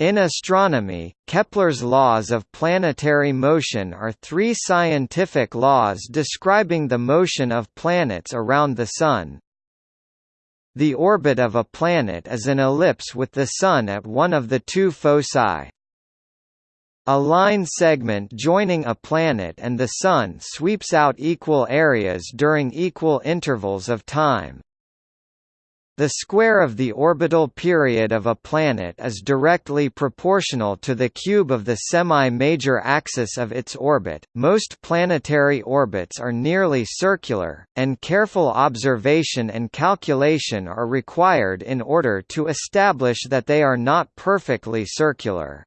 In astronomy, Kepler's laws of planetary motion are three scientific laws describing the motion of planets around the Sun. The orbit of a planet is an ellipse with the Sun at one of the two foci. A line segment joining a planet and the Sun sweeps out equal areas during equal intervals of time. The square of the orbital period of a planet is directly proportional to the cube of the semi-major axis of its orbit. Most planetary orbits are nearly circular, and careful observation and calculation are required in order to establish that they are not perfectly circular.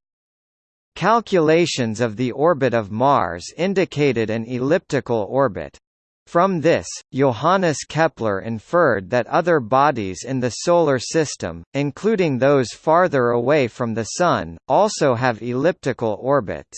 Calculations of the orbit of Mars indicated an elliptical orbit. From this, Johannes Kepler inferred that other bodies in the Solar System, including those farther away from the Sun, also have elliptical orbits.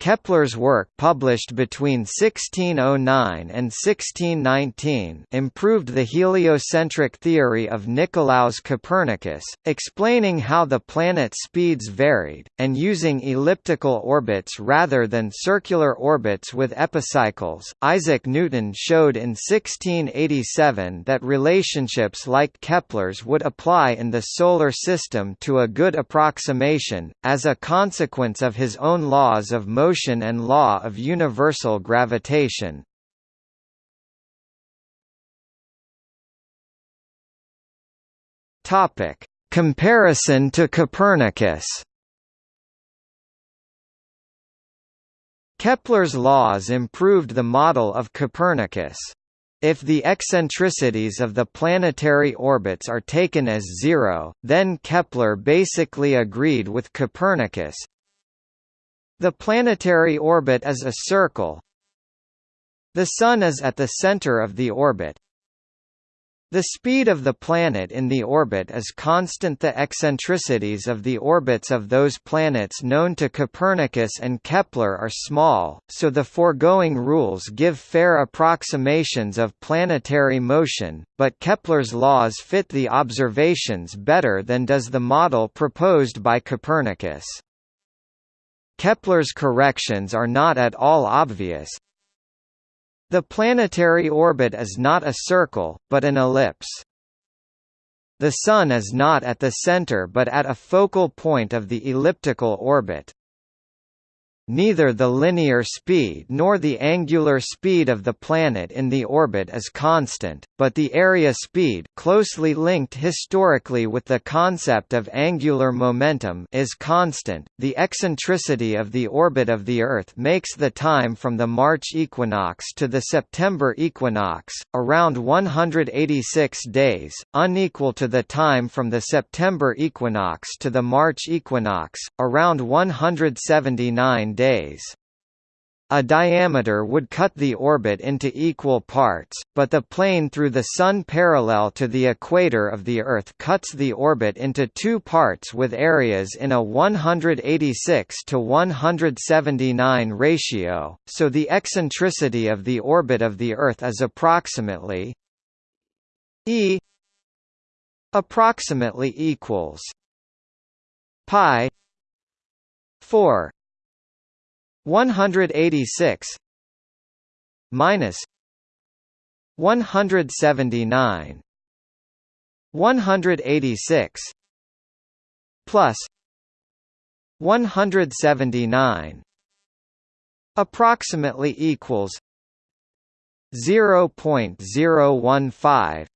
Kepler's work published between 1609 and 1619 improved the heliocentric theory of Nicolaus Copernicus, explaining how the planet speeds varied, and using elliptical orbits rather than circular orbits with epicycles. Isaac Newton showed in 1687 that relationships like Kepler's would apply in the Solar System to a good approximation, as a consequence of his own laws of motion motion and law of universal gravitation. Topic: Comparison to Copernicus. Kepler's laws improved the model of Copernicus. If the eccentricities of the planetary orbits are taken as zero, then Kepler basically agreed with Copernicus, the planetary orbit is a circle. The Sun is at the center of the orbit. The speed of the planet in the orbit is constant The eccentricities of the orbits of those planets known to Copernicus and Kepler are small, so the foregoing rules give fair approximations of planetary motion, but Kepler's laws fit the observations better than does the model proposed by Copernicus. Kepler's corrections are not at all obvious. The planetary orbit is not a circle, but an ellipse. The Sun is not at the center but at a focal point of the elliptical orbit. Neither the linear speed nor the angular speed of the planet in the orbit is constant, but the area speed closely linked historically with the concept of angular momentum is constant. The eccentricity of the orbit of the Earth makes the time from the March equinox to the September equinox, around 186 days, unequal to the time from the September equinox to the March equinox, around 179 days. A diameter would cut the orbit into equal parts, but the plane through the Sun parallel to the equator of the Earth cuts the orbit into two parts with areas in a 186 to 179 ratio, so the eccentricity of the orbit of the Earth is approximately e approximately equals pi 4 186 minus 179 186 plus 179 approximately equals 0.015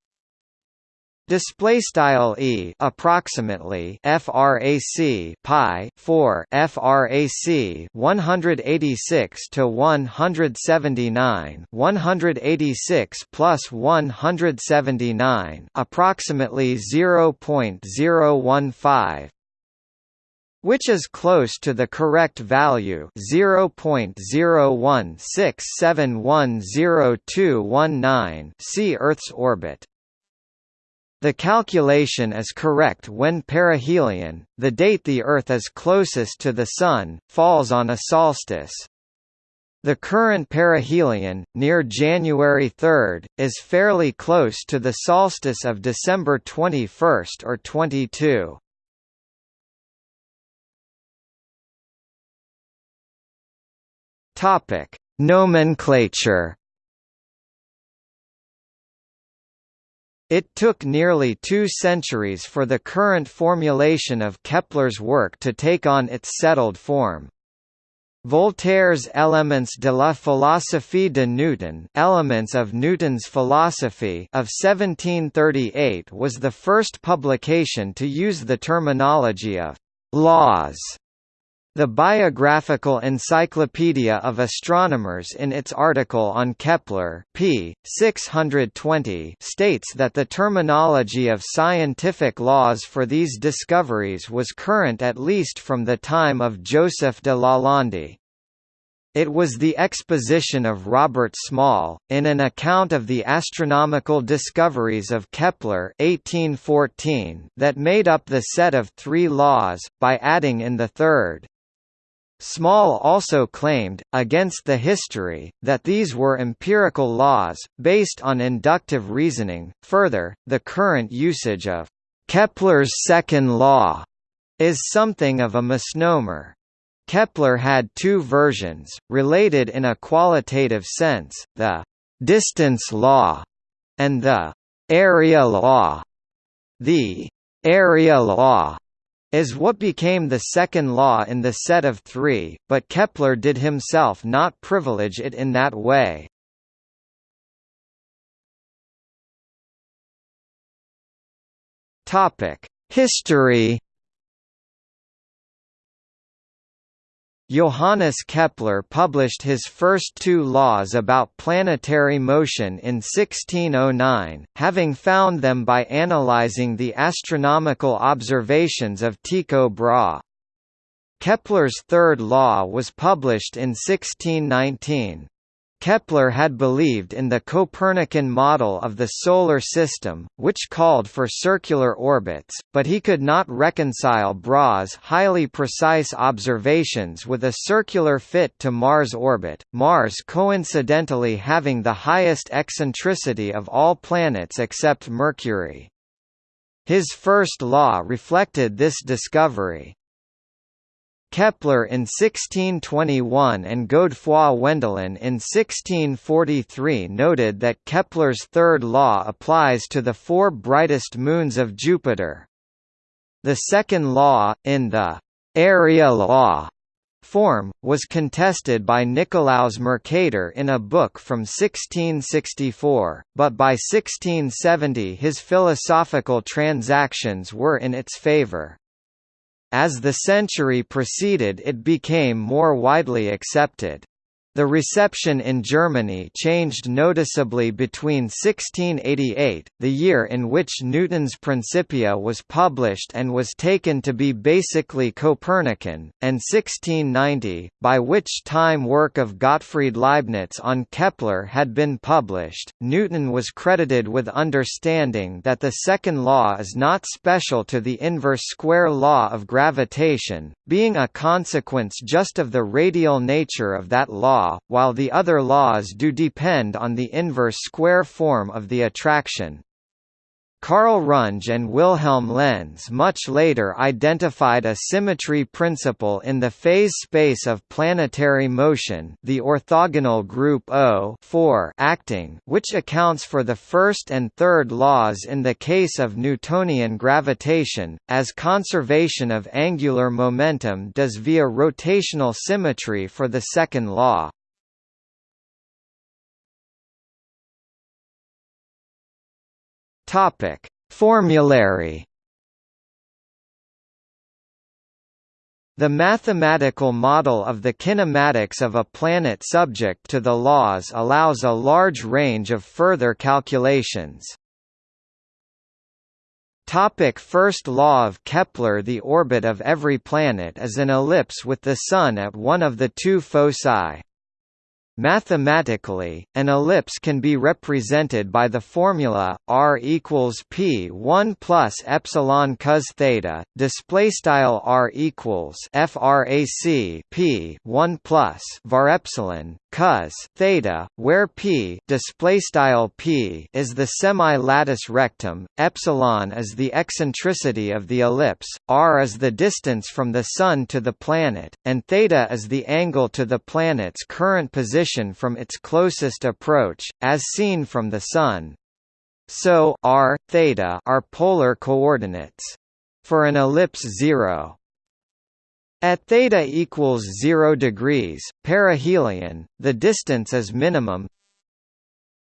Display style e approximately frac pi 4 frac 186 to 179 186 plus 179 approximately 0.015 which is close to the correct value 0.016710219 see Earth's orbit the calculation is correct when perihelion, the date the Earth is closest to the Sun, falls on a solstice. The current perihelion, near January 3, is fairly close to the solstice of December 21 or 22. Nomenclature It took nearly two centuries for the current formulation of Kepler's work to take on its settled form. Voltaire's Elements de la philosophie de Newton Elements of Newton's Philosophy of 1738 was the first publication to use the terminology of «laws» The Biographical Encyclopedia of Astronomers in its article on Kepler p. 620 states that the terminology of scientific laws for these discoveries was current at least from the time of Joseph de Lalande. It was the exposition of Robert Small, in an account of the astronomical discoveries of Kepler 1814, that made up the set of three laws, by adding in the third, Small also claimed, against the history, that these were empirical laws, based on inductive reasoning. Further, the current usage of Kepler's second law is something of a misnomer. Kepler had two versions, related in a qualitative sense, the distance law and the area law. The area law is what became the second law in the set of three, but Kepler did himself not privilege it in that way. History Johannes Kepler published his first two laws about planetary motion in 1609, having found them by analyzing the astronomical observations of Tycho Brahe. Kepler's third law was published in 1619. Kepler had believed in the Copernican model of the Solar System, which called for circular orbits, but he could not reconcile Brahe's highly precise observations with a circular fit to Mars orbit, Mars coincidentally having the highest eccentricity of all planets except Mercury. His first law reflected this discovery. Kepler in 1621 and Godefroy Wendelin in 1643 noted that Kepler's third law applies to the four brightest moons of Jupiter. The second law, in the area law form, was contested by Nicolaus Mercator in a book from 1664, but by 1670 his philosophical transactions were in its favour. As the century proceeded it became more widely accepted. The reception in Germany changed noticeably between 1688, the year in which Newton's Principia was published and was taken to be basically Copernican, and 1690, by which time work of Gottfried Leibniz on Kepler had been published. Newton was credited with understanding that the second law is not special to the inverse square law of gravitation, being a consequence just of the radial nature of that law while the other laws do depend on the inverse square form of the attraction. Karl Runge and Wilhelm Lenz much later identified a symmetry principle in the phase space of planetary motion the orthogonal group O acting which accounts for the first and third laws in the case of Newtonian gravitation, as conservation of angular momentum does via rotational symmetry for the second law. Topic: Formulary The mathematical model of the kinematics of a planet subject to the laws allows a large range of further calculations. Topic first law of Kepler The orbit of every planet is an ellipse with the Sun at one of the two foci. Mathematically, an ellipse can be represented by the formula r equals p 1 plus epsilon cos theta. Display style r equals frac p 1 plus var epsilon cos theta, where p display style p is the semi-latus rectum, epsilon is the eccentricity of the ellipse, r is the distance from the sun to the planet, and theta is the angle to the planet's current position from its closest approach, as seen from the sun. So r, theta are polar coordinates. For an ellipse 0, at theta equals 0 degrees, perihelion, the distance is minimum.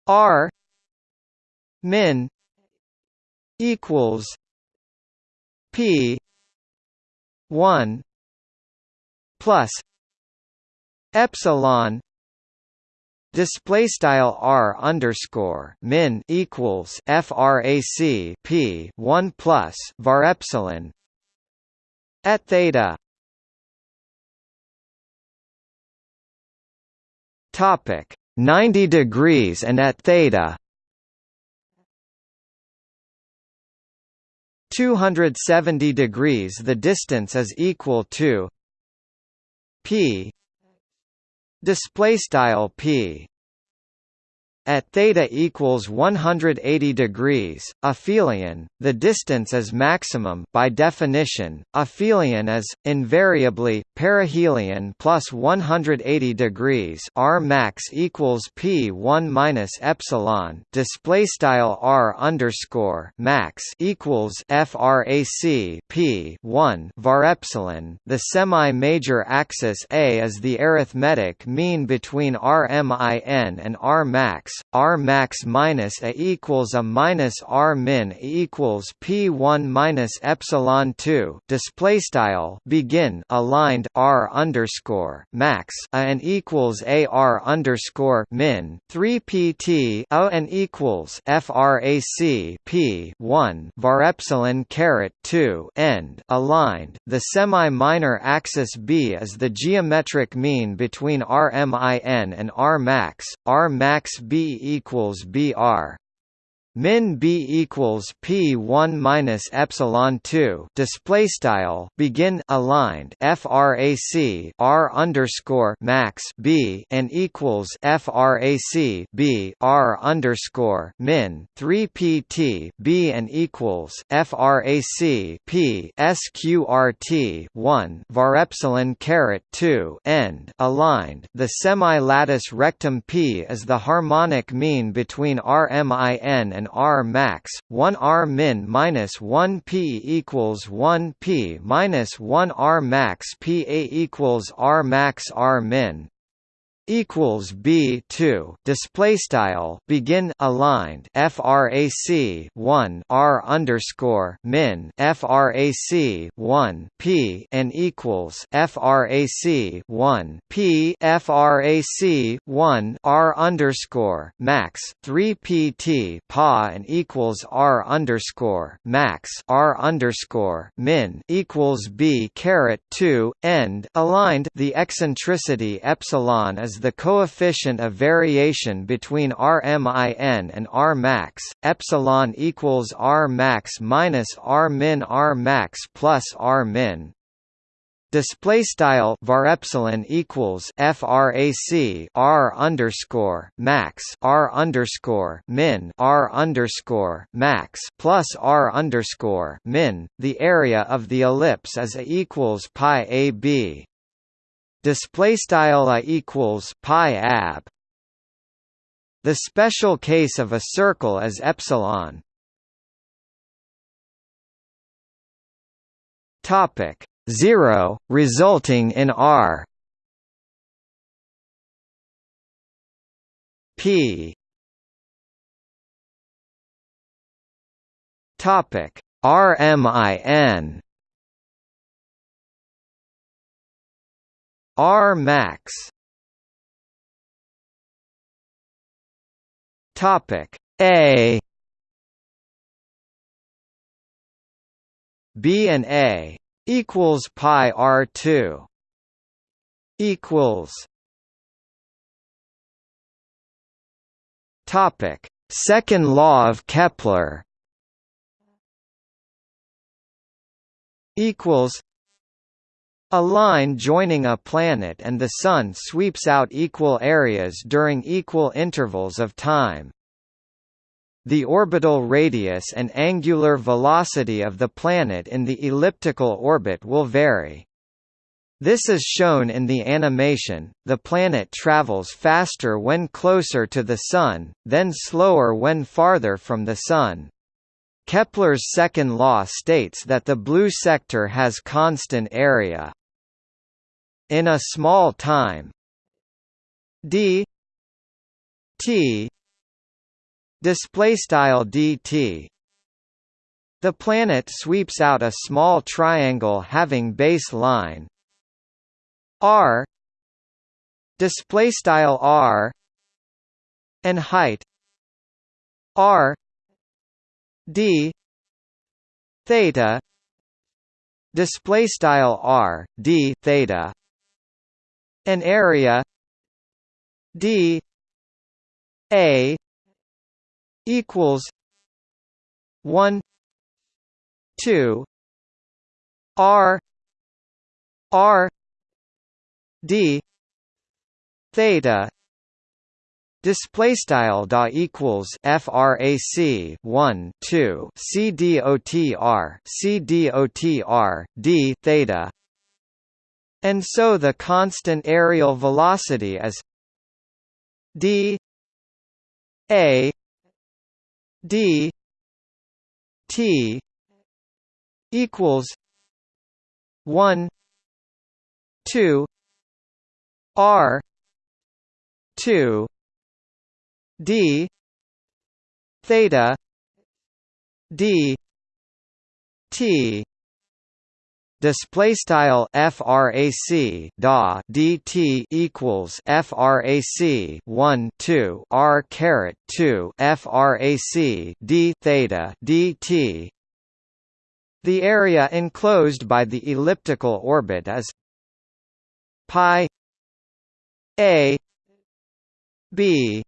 R min equals p 1 plus epsilon Display style r underscore min equals frac p one plus var epsilon at theta Topic. 90 degrees and at theta. 270 degrees the distance is equal to p. Display style p at theta equals 180 degrees, aphelion, the distance is maximum by definition. Aphelion is invariably perihelion plus 180 degrees. R max equals p 1 minus epsilon. Display style r underscore max equals frac p 1 var epsilon. The semi-major axis a is the arithmetic mean between Rmin and R max R max minus a equals a minus R min equals P one minus epsilon two display style begin aligned R underscore max a and equals a R underscore min three PT a and equals FRAC P one var epsilon caret two end aligned. The semi minor axis B is the geometric mean between RMIN and R max. R max B equals BR min b equals p 1 minus epsilon 2 display style begin aligned frac r underscore max b and equals frac b r underscore min 3 pt b and equals frac p sqrt 1 var epsilon caret 2 end aligned. The semi-latus rectum p is the harmonic mean between rmin and and R max, 1 R min minus 1 P equals 1 P minus 1 R max P A equals R max R min equals B two. Display style begin aligned frac 1 R underscore min frac 1 P and equals frac 1 P frac 1 R underscore max 3 PT pa and equals R underscore max R underscore min equals B caret 2 end aligned. The eccentricity epsilon is the coefficient of variation between Rmin and R max, epsilon equals R max minus R min R max plus R min display style var epsilon equals frac r underscore max r underscore min r underscore max plus r underscore min. The area of the ellipse is a equals pi a b display style i equals pi ab. The special case of a circle is epsilon. Topic 0 resulting in r. P. Topic rmin R max. Topic A. B and A equals pi R two equals Topic Second law of Kepler equals A line joining a planet and the Sun sweeps out equal areas during equal intervals of time. The orbital radius and angular velocity of the planet in the elliptical orbit will vary. This is shown in the animation, the planet travels faster when closer to the Sun, then slower when farther from the Sun. Kepler's second law states that the blue sector has constant area in a small time. D. T. Display style dt the planet sweeps out a small triangle having base line. R. Display style r. And height. R. D. Theta. Display style r d theta an area d a equals 1 2 r r d theta Display style da equals frac 1 2 c dotr c dotr d theta and so the constant areal velocity is d a d t equals 1 2 r 2 d theta d t display style frac da dt equals frac 1 2 r caret 2 frac d theta dt the area enclosed by the elliptical orbit is pi a b.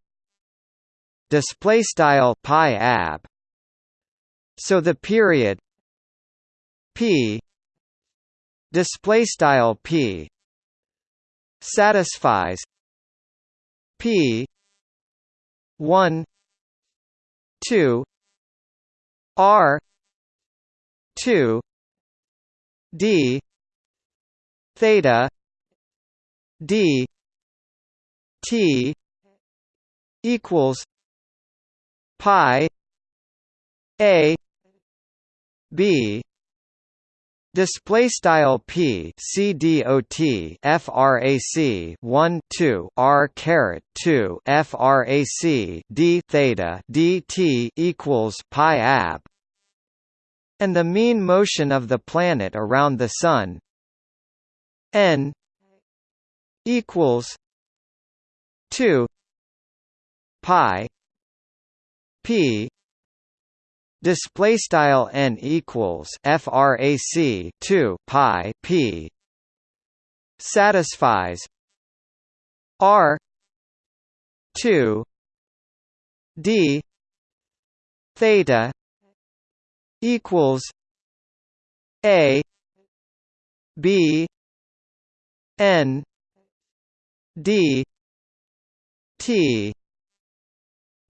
Display style pi ab. So the period p display style p satisfies p 1 2 r 2 d theta d t equals pi a b Display style p c dot frac 1 2 r caret 2 frac d theta dt equals pi ab, and the mean motion of the planet around the Sun n equals 2 pi p display style n equals frac 2 pi p satisfies r 2 d theta equals a b n d t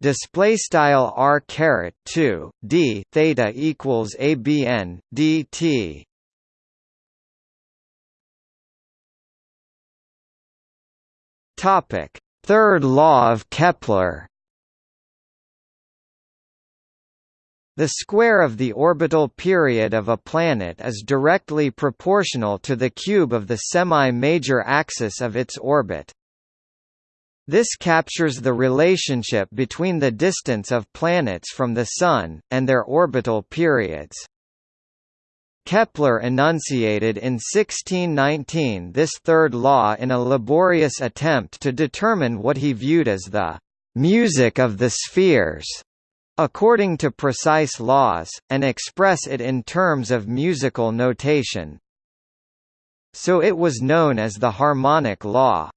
display style r caret 2 d theta equals abn dt topic third law of kepler The square of the orbital period of a planet is directly proportional to the cube of the semi-major axis of its orbit. This captures the relationship between the distance of planets from the Sun, and their orbital periods. Kepler enunciated in 1619 this third law in a laborious attempt to determine what he viewed as the «music of the spheres» according to precise laws, and express it in terms of musical notation. So it was known as the harmonic law.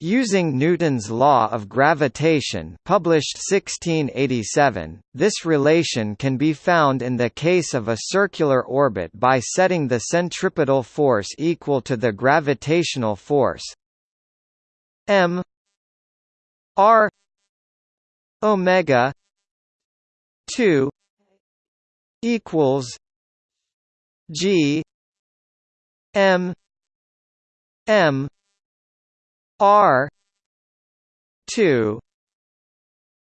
Using Newton's law of gravitation published 1687, this relation can be found in the case of a circular orbit by setting the centripetal force equal to the gravitational force m r omega 2 equals g m m R two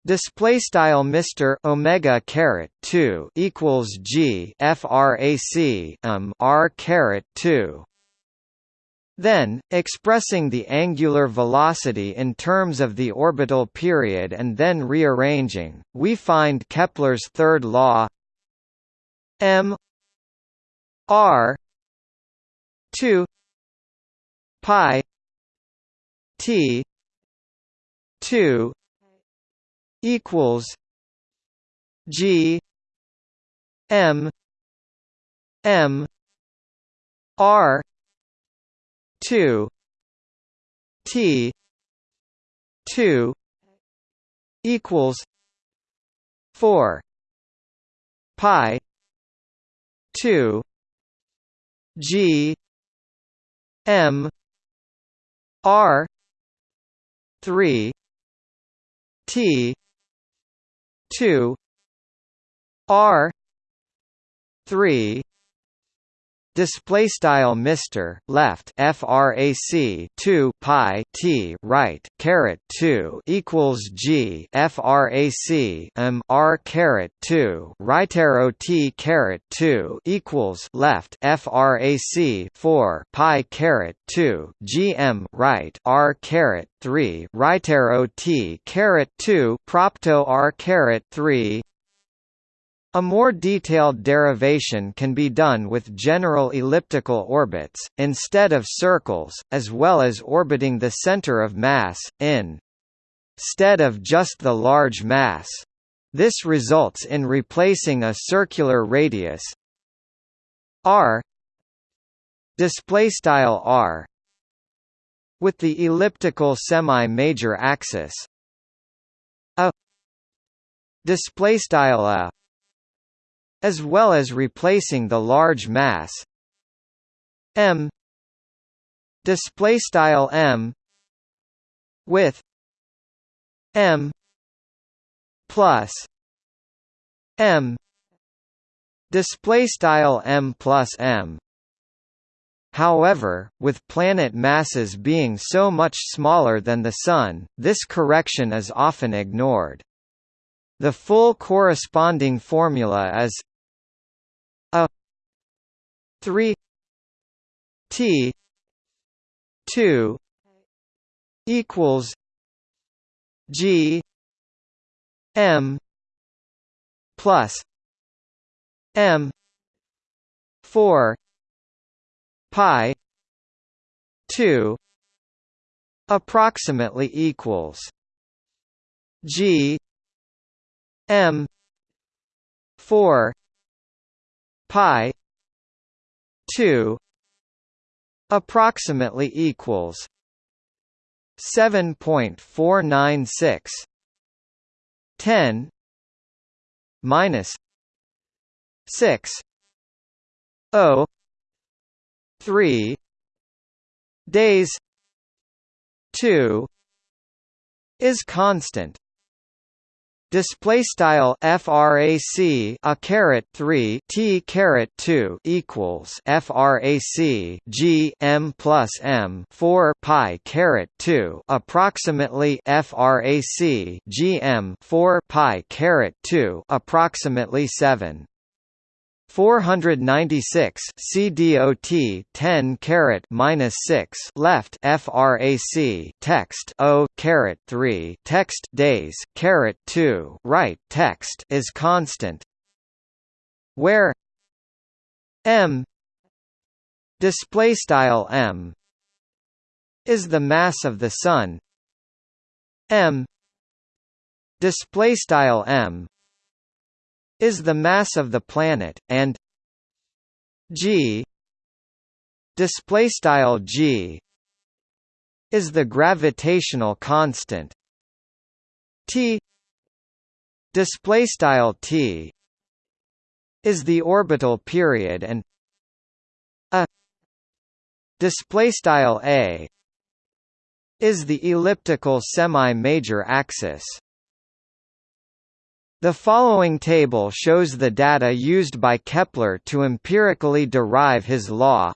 display style Mr Omega caret 2 equals G frac um R caret 2 then, expressing the angular velocity in terms of the orbital period and then rearranging, we find Kepler's third law m r 2 pi T two equals G M M R two T two equals four pi two G M R three T two R three display style Mr left frac 2 pi t right caret 2 equals g frac m r caret 2 right arrow t caret 2 equals left frac 4 pi caret 2 gm right r caret 3 right arrow t caret 2 propto r caret 3 a more detailed derivation can be done with general elliptical orbits, instead of circles, as well as orbiting the center of mass, in stead of just the large mass. This results in replacing a circular radius r r with the elliptical semi-major axis a display style a as well as replacing the large mass m display style m with m plus m display style m plus m However, with planet masses being so much smaller than the Sun, this correction is often ignored. The full corresponding formula is a 3 t 2 equals g m plus m 4 pi 2 approximately equals g m. 4 pi. 2 approximately equals 7.496 10 minus 6 0 3 days 2 is constant Display style frac a caret 3 t caret 2 equals frac g m plus m 4 pi caret 2 approximately frac g m 4 pi caret 2 approximately 7 496 CDOT 10 caret minus 6 left FRAC text O caret 3 text days caret 2 right text is constant where M display style M is the mass of the sun M display style M is the mass of the planet and g display style g is the gravitational constant. T display style t is the orbital period and a display style a is the elliptical semi-major axis the following table shows the data used by Kepler to empirically derive his law.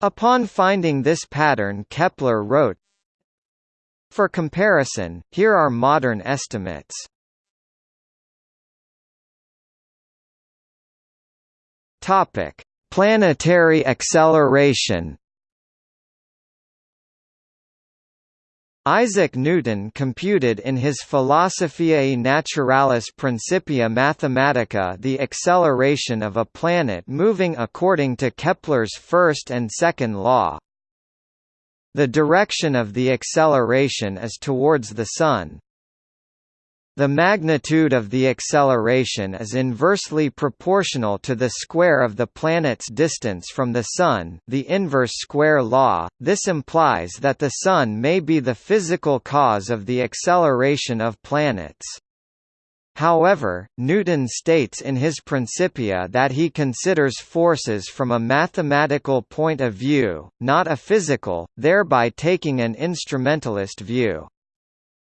Upon finding this pattern Kepler wrote, For comparison, here are modern estimates. Planetary acceleration Isaac Newton computed in his Philosophiae Naturalis Principia Mathematica the acceleration of a planet moving according to Kepler's first and second law. The direction of the acceleration is towards the Sun, the magnitude of the acceleration is inversely proportional to the square of the planet's distance from the Sun the inverse square law, this implies that the Sun may be the physical cause of the acceleration of planets. However, Newton states in his Principia that he considers forces from a mathematical point of view, not a physical, thereby taking an instrumentalist view.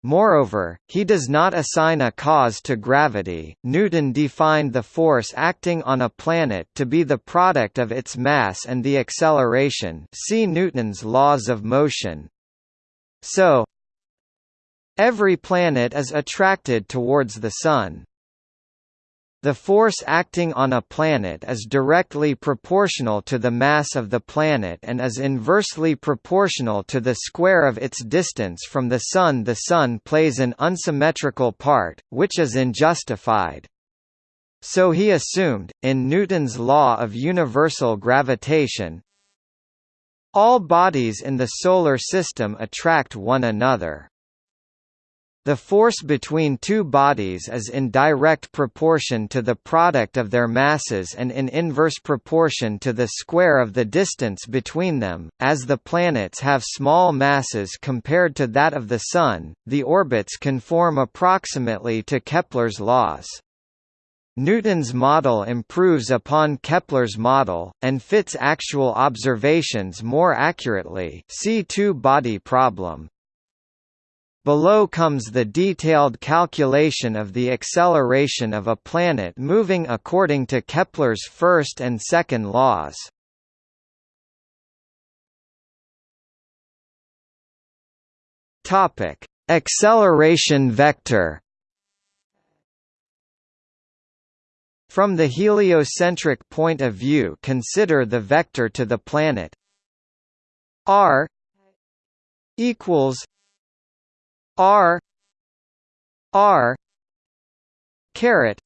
Moreover, he does not assign a cause to gravity. Newton defined the force acting on a planet to be the product of its mass and the acceleration. See Newton's laws of motion. So, every planet is attracted towards the sun. The force acting on a planet is directly proportional to the mass of the planet and is inversely proportional to the square of its distance from the Sun. The Sun plays an unsymmetrical part, which is unjustified. So he assumed, in Newton's law of universal gravitation, all bodies in the Solar System attract one another. The force between two bodies is in direct proportion to the product of their masses and in inverse proportion to the square of the distance between them. As the planets have small masses compared to that of the Sun, the orbits conform approximately to Kepler's laws. Newton's model improves upon Kepler's model, and fits actual observations more accurately see two-body problem. Below comes the detailed calculation of the acceleration of a planet moving according to Kepler's first and second laws. Topic: Acceleration vector. From the heliocentric point of view, consider the vector to the planet r equals R R caret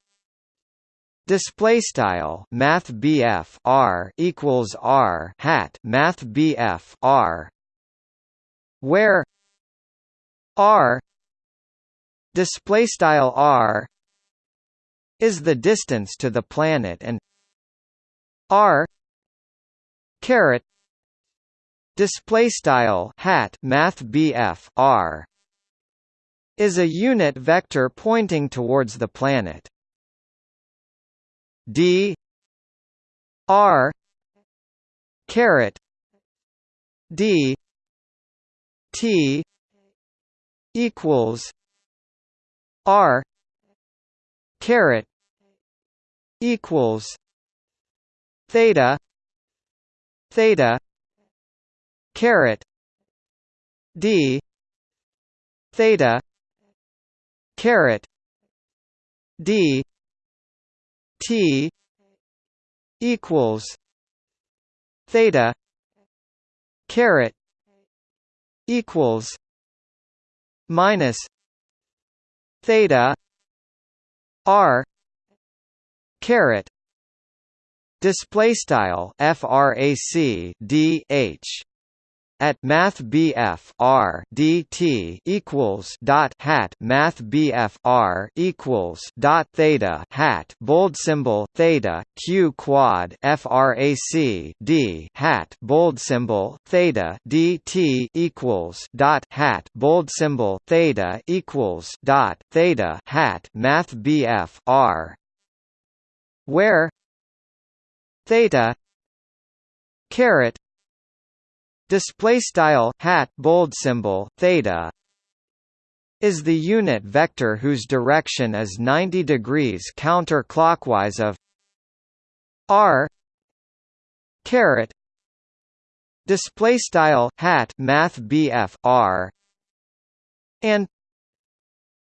display style math BF R equals R hat math BF R where R display style R is the distance to the planet and R caret display style hat math BF R is a unit vector pointing towards the planet. d r caret d t equals r caret equals theta theta caret d theta caret d. T. equals theta caret equals minus theta r caret display style frac d h at math BF R DT equals dot hat math BF R equals dot theta hat bold symbol theta Q quad frac D hat bold symbol theta DT equals dot hat bold symbol theta equals dot theta hat math BF R where theta caret display style hat bold symbol theta is the unit vector whose direction is 90 degrees counterclockwise of r caret display style hat math bf r and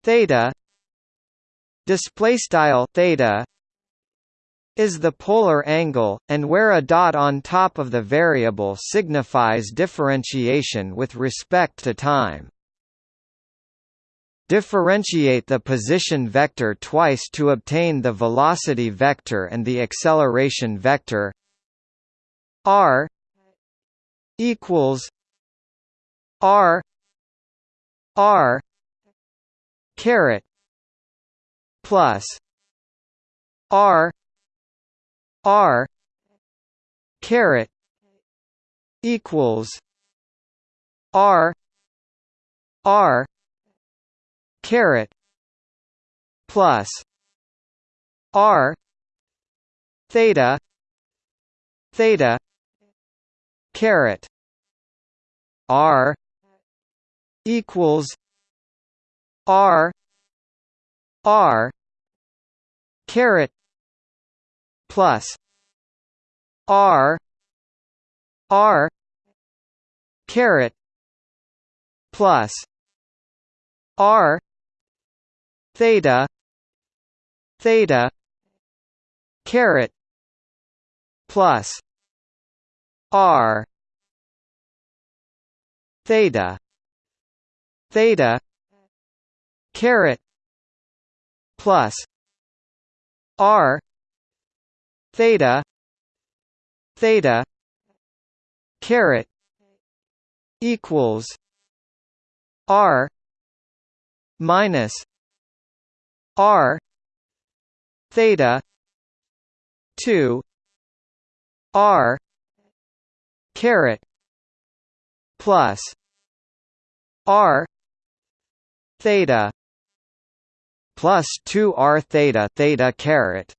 theta display style theta is the polar angle, and where a dot on top of the variable signifies differentiation with respect to time. Differentiate the position vector twice to obtain the velocity vector and the acceleration vector r equals r r caret plus r R caret equals R R caret plus R theta theta caret R equals R R caret plus R R caret plus R theta theta caret plus R theta theta caret plus R theta. Theta. Caret. Equals. R. Minus. R. Theta. 2 r. Caret. Plus. R. Theta. Plus 2 r theta theta caret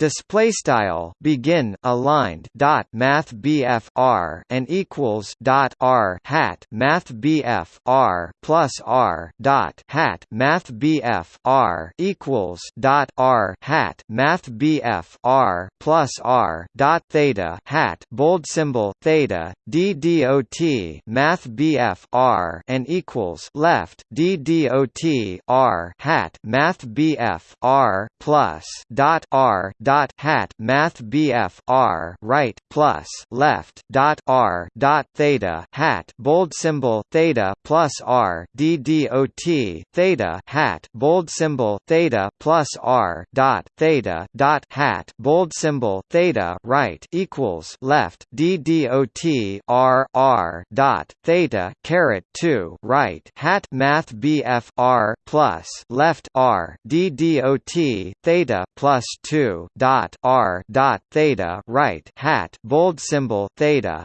display style begin aligned dot math BF R and equals dot R hat math BF R plus R dot hat math BF R equals dot R hat math BF R plus R dot theta hat bold symbol theta D dot math BF R and equals left D dot R hat math BF R plus dot R dot dot hat math BF R right plus left dot R dot theta hat bold symbol theta plus R D dot theta hat bold symbol theta plus R dot theta dot hat bold symbol theta right equals left D dot R R dot theta caret two right hat math BF R plus left R D dot theta plus two dot r dot theta right hat bold symbol theta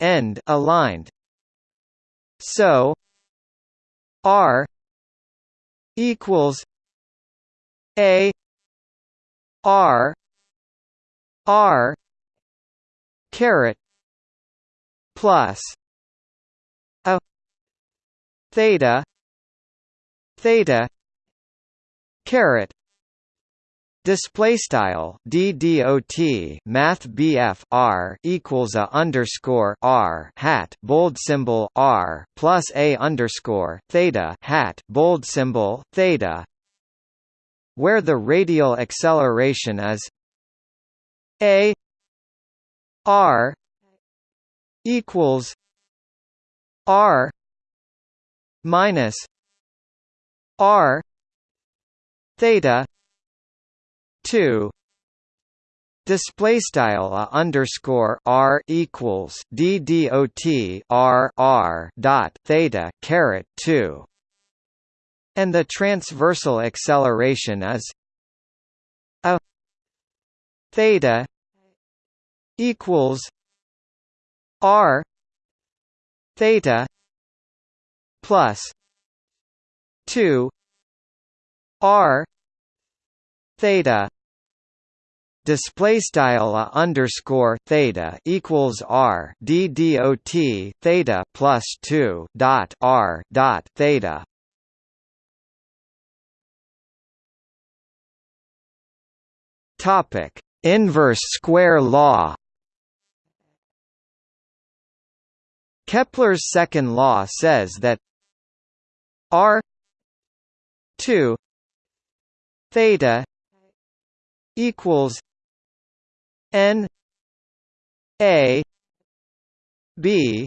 end aligned. So r equals a r r caret plus a theta theta caret Display style d dot math bf r equals a underscore r hat bold symbol r plus a underscore theta hat bold symbol theta, where the radial acceleration is a r equals r minus r theta 2 Display style a underscore r equals d dot r r dot theta caret two, and the transversal acceleration is a theta equals r theta plus two r theta. Display style underscore theta equals r d dot theta plus 2 dot r dot theta. Topic inverse square law. Kepler's second law says that r 2 theta equals N A B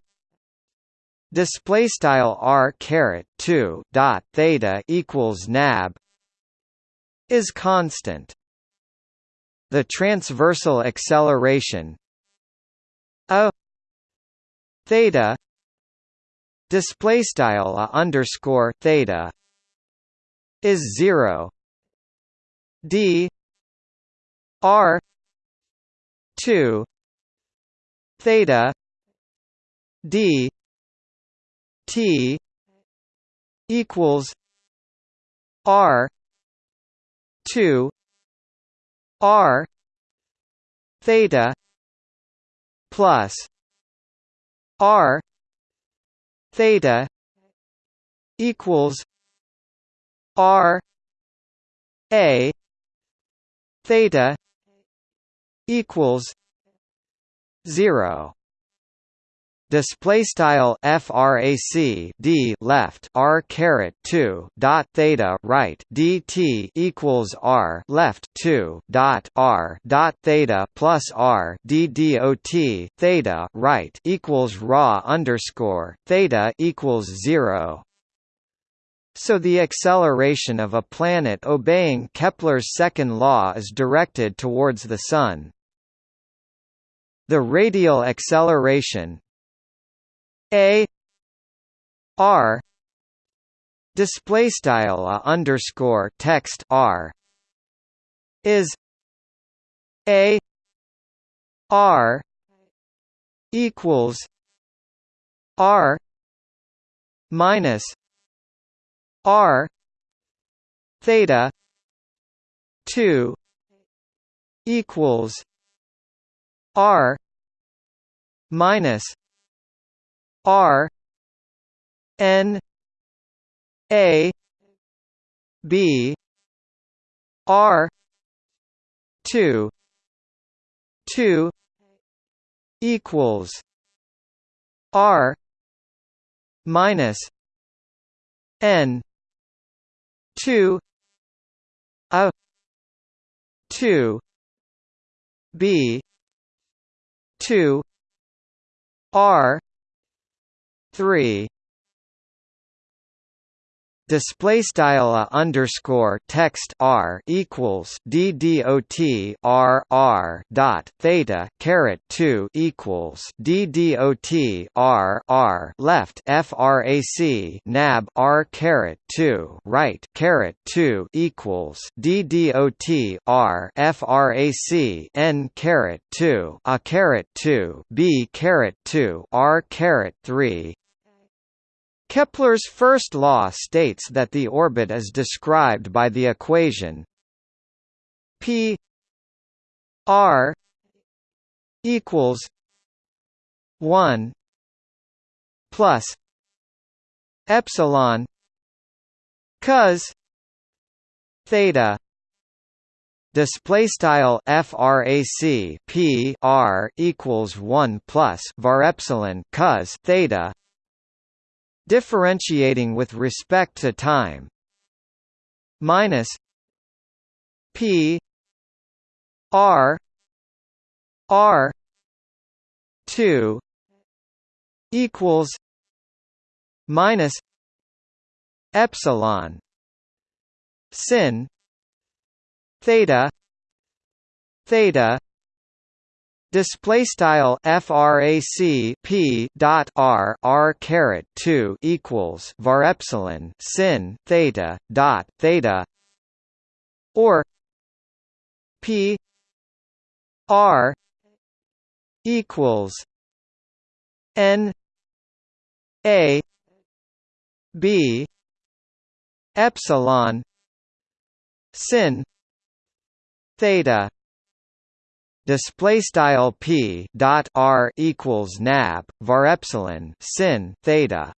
display style r caret 2 dot theta equals nab is constant. The transversal acceleration a theta display style a underscore theta is 0 d r 2 theta d t equals r 2 r theta plus r theta equals r a theta equals 0 display style frac d left r caret 2 dot theta right dt equals r left 2 dot r dot theta plus r d dot theta right equals raw underscore theta equals 0 so the acceleration of a planet obeying Kepler's second law is directed towards the Sun. The radial acceleration. A r display style a underscore text r is a r equals r minus r theta 2 equals r minus r n a b r 2 2 equals r minus n 2 a 2 b 2 r 3 display style a underscore text r equals d dot r r dot theta caret 2 equals d dot r r left frac nab r caret 2 right caret 2 equals d dot r frac n caret 2 a caret 2 b caret 2 r caret 3 Kepler's first law states that the orbit is described by the equation p r equals 1 plus epsilon cos theta display style frac p r equals 1 plus var epsilon cos theta differentiating with respect to time minus p r r 2 equals minus epsilon sin theta theta Display style frac p dot r r caret two equals var epsilon sin theta dot theta or p r equals n a b epsilon sin theta display style p dot r equals nab var epsilon sin theta.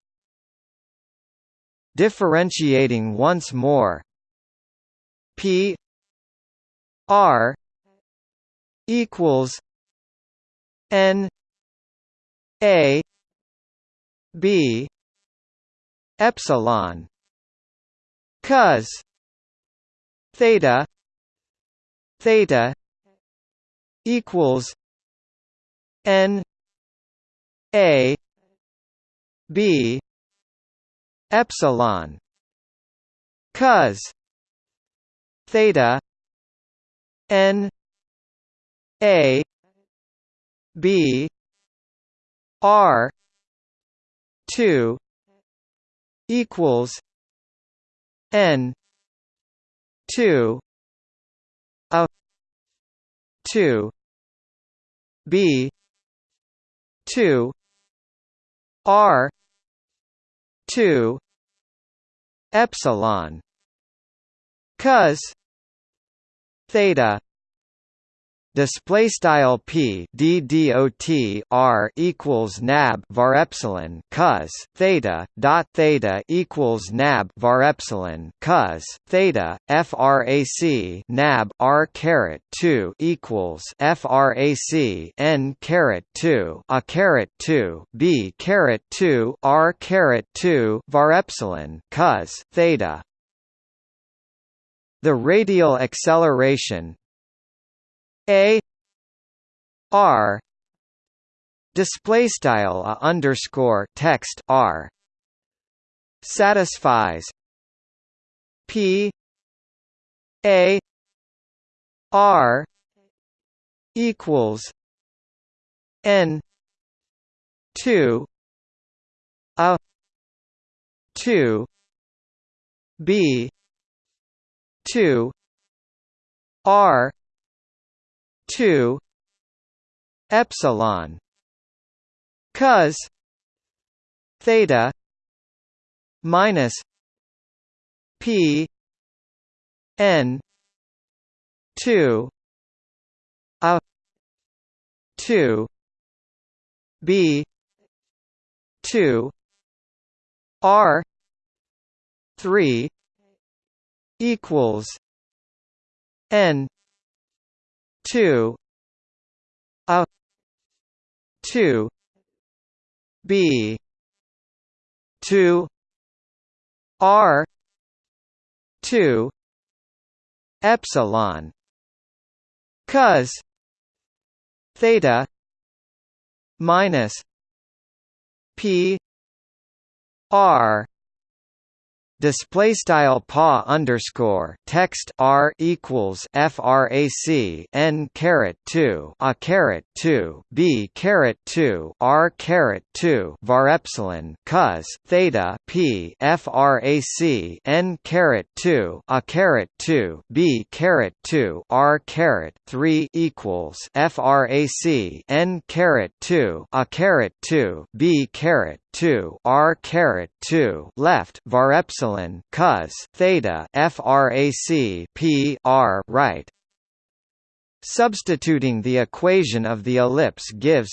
Differentiating once more. P r equals n a b epsilon. Cos theta theta equals N A B epsilon. Cos theta N A B R two equals N two a two B. two. R. two. Epsilon. Cos. theta display style p d dot r equals nab var epsilon cos theta dot theta equals nab var epsilon cos theta frac nab r caret 2 equals frac n caret 2 a caret 2 b caret 2 r caret 2 var epsilon cos theta. The radial acceleration a R display style a underscore text R satisfies P A R equals N two a two B two R two epsilon cos theta minus p n 2 a 2 b 2 r 3 equals n two a two B two R two epsilon. Cos theta minus P R display style pa underscore text r equals frac n caret 2 a caret 2 b caret 2 r caret 2 var epsilon cos theta p frac n caret 2 a caret 2 b caret 2 r caret 3 equals frac n caret 2 a caret 2 b caret 2 r caret 2 left var epsilon cos theta frac p r right. Substituting the equation of the ellipse gives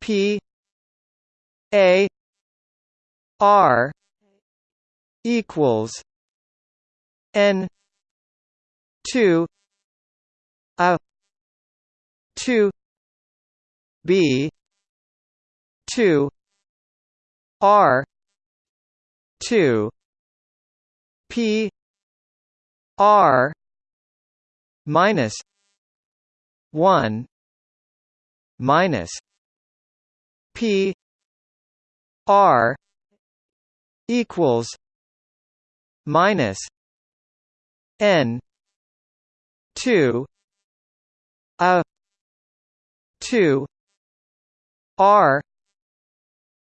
p a r equals n 2 a 2 b 2 R two P R minus one minus P R equals minus N two a two R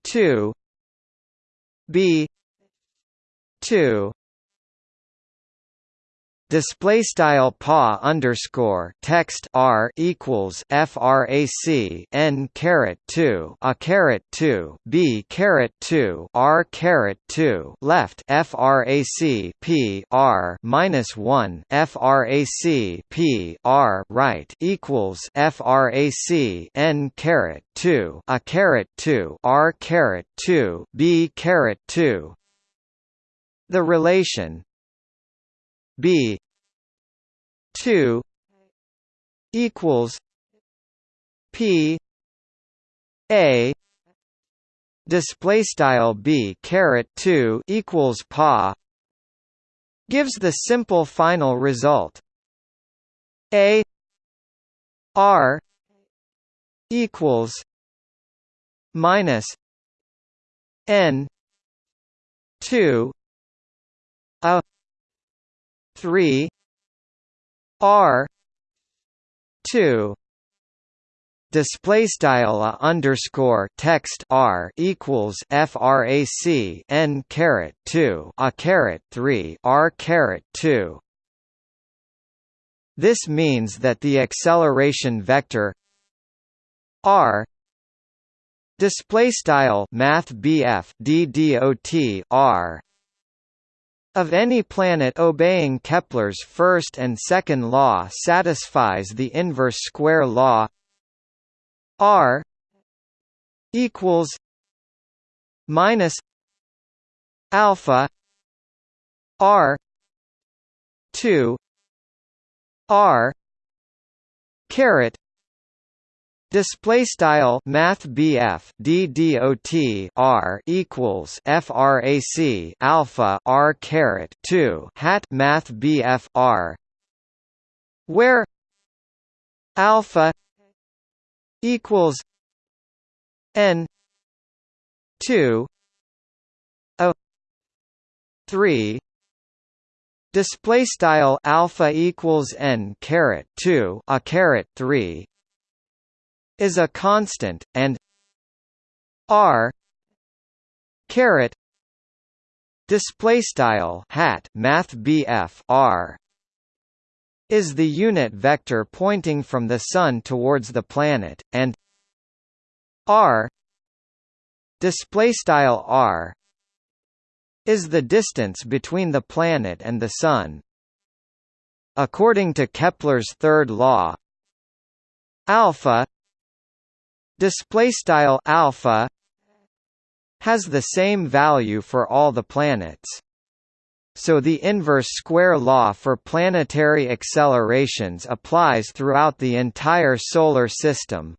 two B. two Display style pa underscore text r equals frac n caret two a caret two b caret two r caret two left frac p r minus one frac p r right equals frac n caret two a caret two r caret two b caret two. The relation B. two equals P. A. Display style B caret 2 equals pa gives the simple final result. A. R. equals minus N 2 a 3 r 2 display style underscore text r equals frac n caret 2 a caret 3 r caret 2 this means that the acceleration vector r display style math bf ddot r of any planet obeying Kepler's first and second law satisfies the inverse square law. R equals minus alpha R two R caret Display style Math BF DDOT R equals FRAC Alpha R caret two hat Math BF R where Alpha equals N two a three. Display style alpha equals n caret two a caret three is a constant, and r caret display style hat math r is the unit vector pointing from the sun towards the planet and r display style r is the distance between the planet and the sun. According to kepler's third law alpha display style alpha has the same value for all the planets. So the inverse square law for planetary accelerations applies throughout the entire solar system.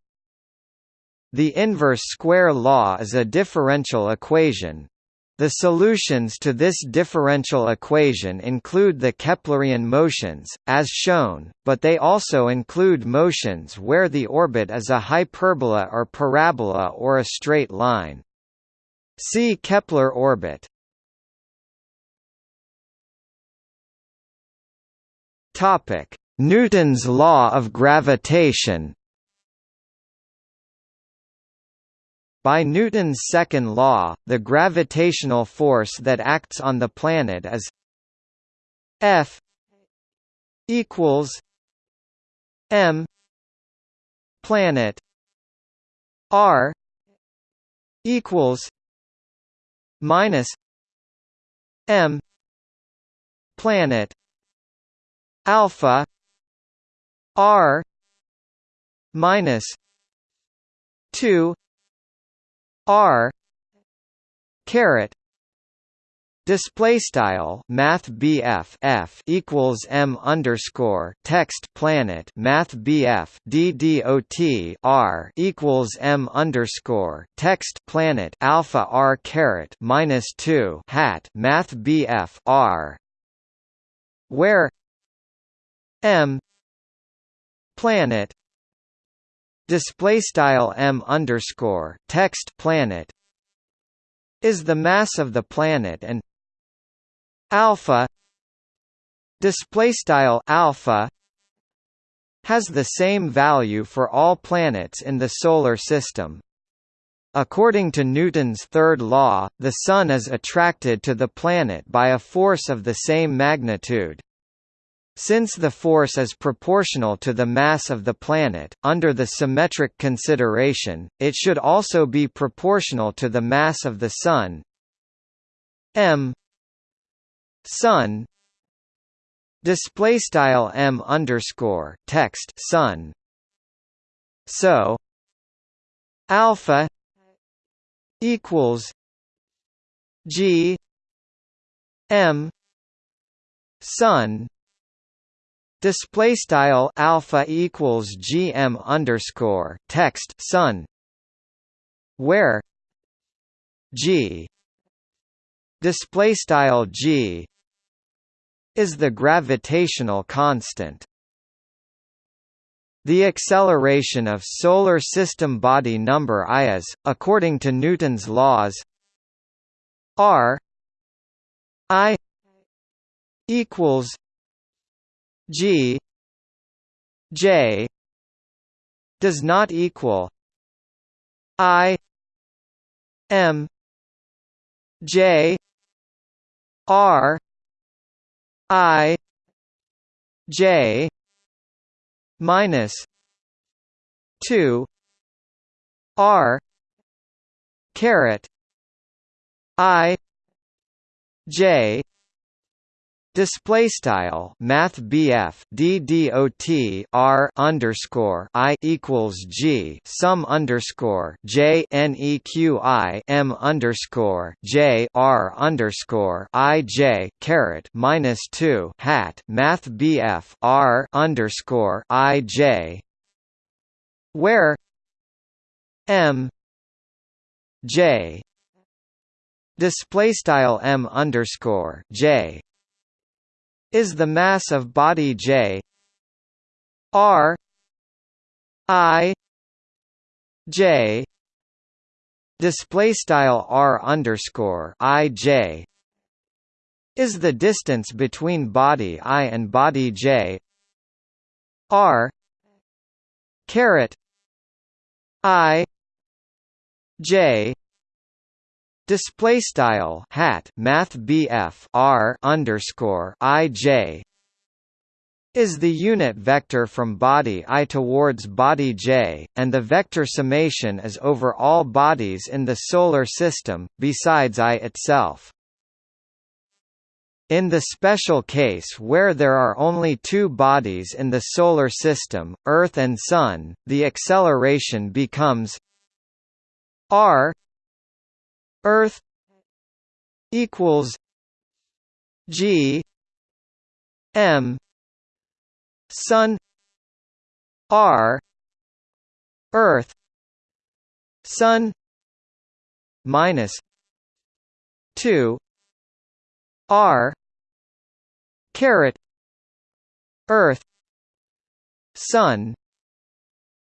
The inverse square law is a differential equation the solutions to this differential equation include the Keplerian motions, as shown, but they also include motions where the orbit is a hyperbola or parabola or a straight line. See Kepler orbit. Newton's law of gravitation By Newton's second law, the gravitational force that acts on the planet is F equals M planet R equals minus M planet alpha R minus two r caret Display style Math BF F equals M underscore text planet Math BF DDOT R equals M underscore text planet Alpha R caret minus two hat Math BF R where M planet display style m underscore text planet is the mass of the planet and alpha display style alpha has the same value for all planets in the Solar System. According to Newton's third law, the Sun is attracted to the planet by a force of the same magnitude. Since the force is proportional to the mass of the planet, under the symmetric consideration, it should also be proportional to the mass of the Sun m Sun display style m underscore text Sun. So alpha equals G M Sun display style alpha equals GM underscore text Sun where G display style G is the gravitational constant. The acceleration of Solar System body number I is, according to Newton's laws, r I equals G J does not equal I M J R I J minus two R caret I J Display style Math BF DDOT R underscore I equals G sum underscore J NEQI M underscore J R underscore I J caret minus two hat Math BF R underscore I J where M J display style M underscore J is the mass of body J. R. I. J. Display style R underscore I J is the distance between body I and body J. R. Caret. I. J Display style hat Math BF R underscore IJ is the unit vector from body I towards body J, and the vector summation is over all bodies in the Solar System, besides I itself. In the special case where there are only two bodies in the Solar System, Earth and Sun, the acceleration becomes r Earth equals G M Sun R Earth Sun minus two R caret Earth Sun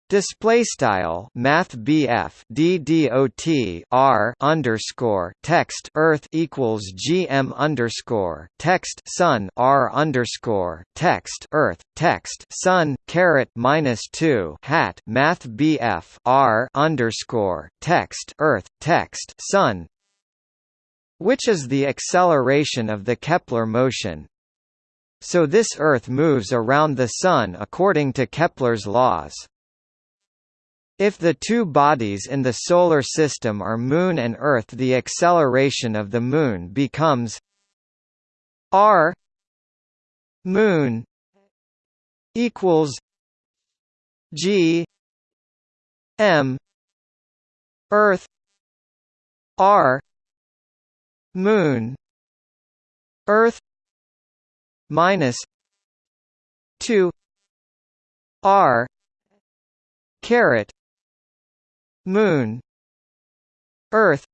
Display style Math BF DDOT R underscore text Earth equals GM underscore text Sun R underscore text Earth text Sun caret minus two hat Math BF R underscore text Earth text Sun which is the acceleration of the Kepler motion. So this Earth moves around the Sun according to Kepler's laws. If the two bodies in the Solar System are Moon and Earth the acceleration of the Moon becomes r Moon equals g m Earth r Moon Earth minus two r caret Moon. Earth.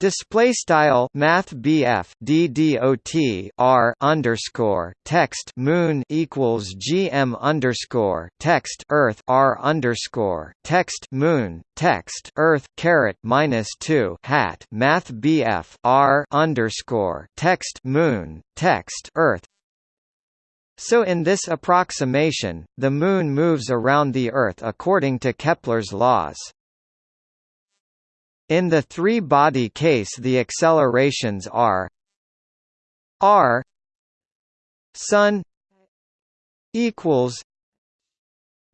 Display style Math BF DDOT R underscore text Moon equals GM underscore text Earth R underscore text Moon text Earth caret minus two hat Math BF R underscore text Moon text Earth So in this approximation, the Moon moves around the Earth according to Kepler's laws. In the three-body case the accelerations are r sun equals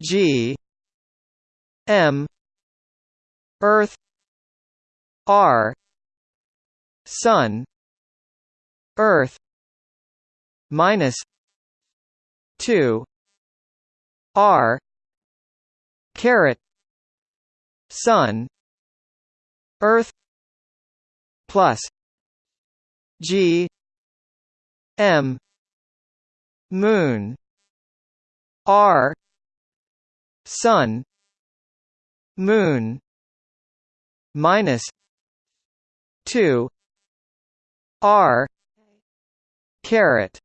g m earth r sun earth minus 2 r caret sun earth plus g m moon r sun moon minus 2 r caret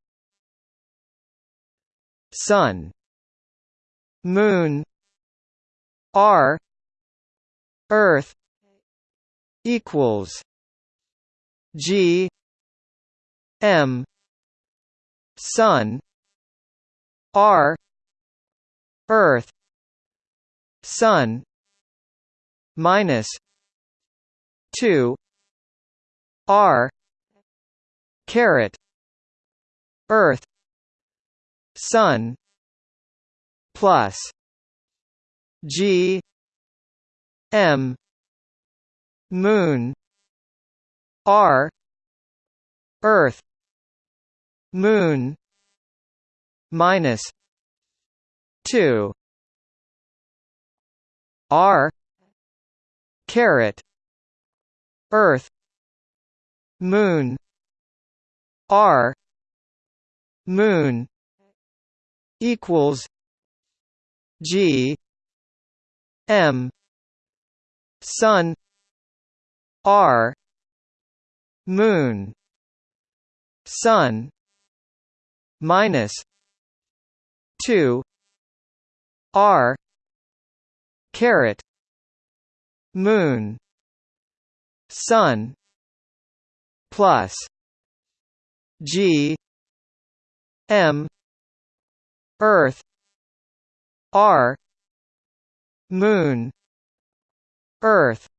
sun moon r earth equals g m sun r earth sun minus 2 r caret earth sun plus g m moon r earth moon minus 2 r caret earth moon r moon equals g m sun r moon sun minus 2 r caret moon sun plus g m earth. R. Moon. Earth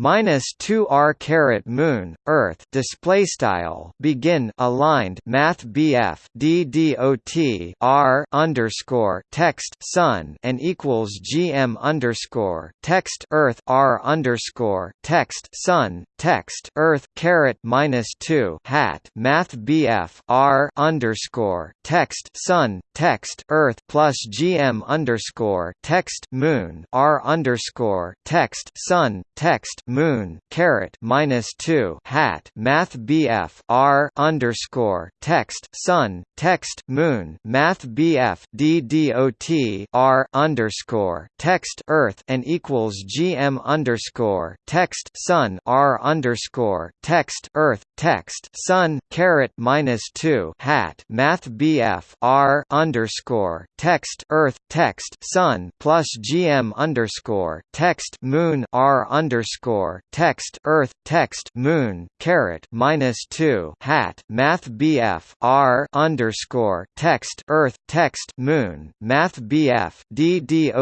minus 2 r caret moon earth display style begin aligned math bf d dot r underscore text sun and equals gm underscore text earth r underscore text sun text earth caret minus 2 hat math bf r underscore text sun text earth plus gm underscore text moon r underscore text sun text moon caret minus two hat math BF R underscore text sun text moon math BF D dot R underscore text earth and equals GM underscore text sun R underscore text earth text sun caret minus two hat math BF R underscore text earth text sun plus GM underscore text moon R underscore underscore text Earth text Moon caret minus two hat Math BF R underscore text Earth text Moon Math BF D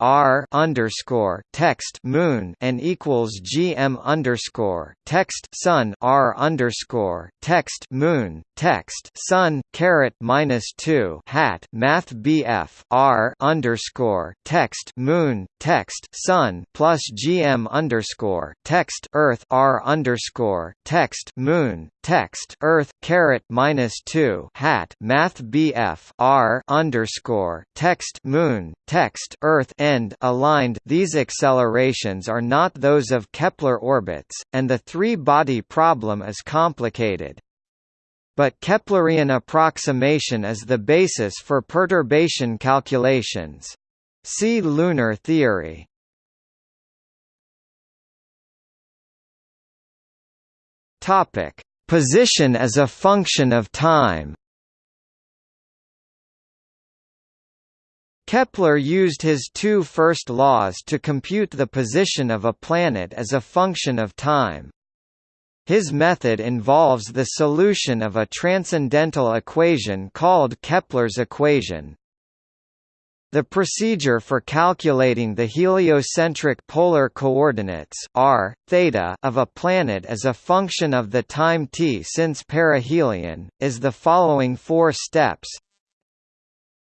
R underscore text Moon and equals GM underscore text Sun R underscore text Moon text Sun caret minus two hat Math BF R underscore text Moon text Sun plus GM underscore underscore text Earth R underscore text Moon text Earth caret minus two hat Math BF R underscore text Moon text Earth end aligned. These accelerations are not those of Kepler orbits, and the three-body problem is complicated but Keplerian approximation is the basis for perturbation calculations. See lunar theory. Topic: Position as a function of time. Kepler used his two first laws to compute the position of a planet as a function of time. His method involves the solution of a transcendental equation called Kepler's equation. The procedure for calculating the heliocentric polar coordinates r, theta of a planet as a function of the time t since perihelion, is the following four steps.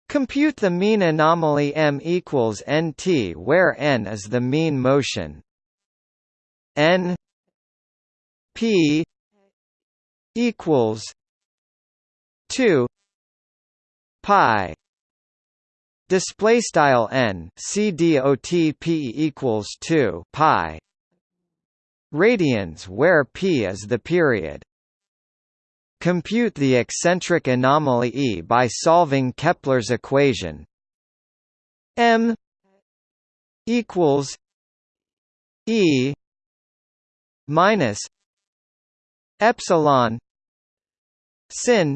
Compute the mean anomaly m equals nt where n is the mean motion. n p equals 2 pi Display style n c dot p equals two pi radians where p is the period. Compute the eccentric anomaly E by solving Kepler's equation. M equals E minus epsilon sin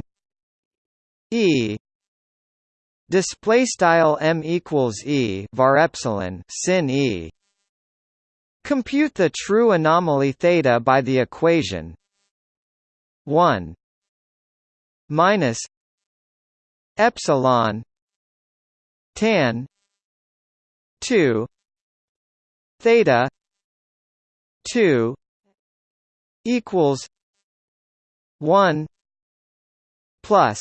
E Display style m equals e var epsilon sin e. Compute the true anomaly theta by the equation one minus epsilon tan two theta two equals one plus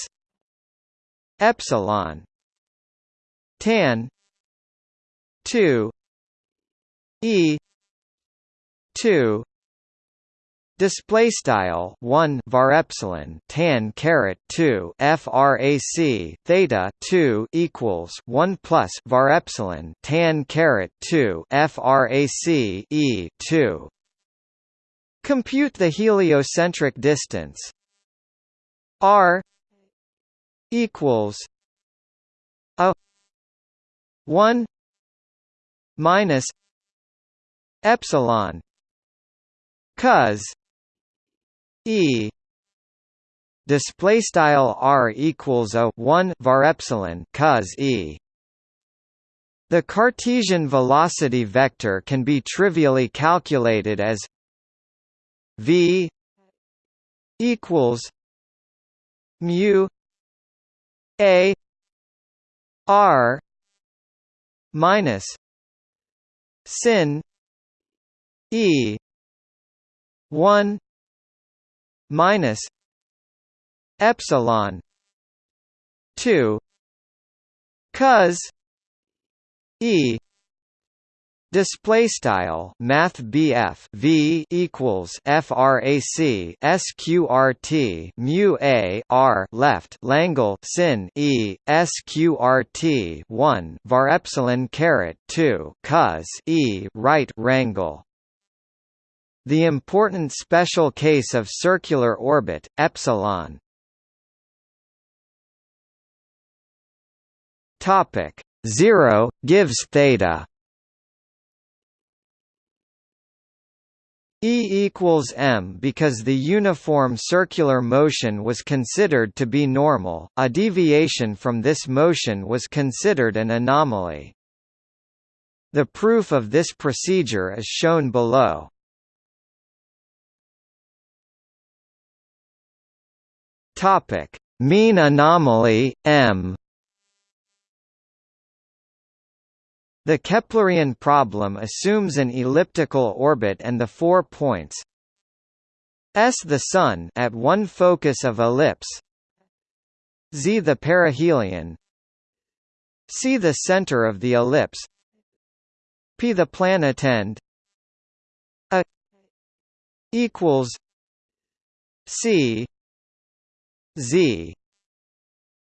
epsilon tan 2 e 2 Display style one var epsilon tan caret two frac theta two equals one plus var epsilon tan caret two frac e two. Compute the heliocentric distance r equals a 1 minus epsilon cos e display style r equals a 1 var epsilon cos e. The Cartesian velocity vector can be trivially calculated as v equals mu a R minus sin E one minus epsilon two cos E Display style Math BF V equals FRAC SQRT mu A R left Langle sin E SQRT one var epsilon caret two cos E right rangle the important special case of circular orbit, epsilon. Topic zero gives theta. E equals m because the uniform circular motion was considered to be normal, a deviation from this motion was considered an anomaly. The proof of this procedure is shown below. Mean anomaly, m The Keplerian problem assumes an elliptical orbit and the four points S the Sun at one focus of ellipse Z the perihelion C the center of the ellipse P the planetend A equals C Z.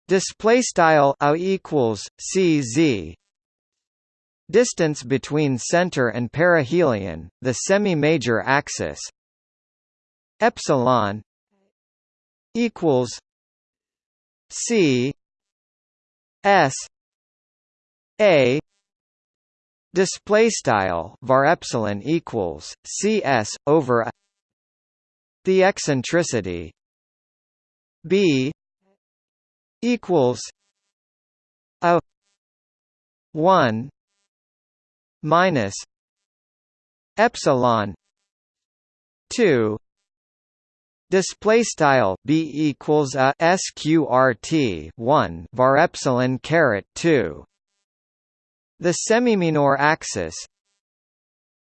Display style a equals C Z Distance between center and perihelion, the semi-major axis. Epsilon equals C S A display style var epsilon equals cs over the eccentricity b equals a 1 minus epsilon 2 Display style b equals a sqrt one var epsilon caret two. The semiminor axis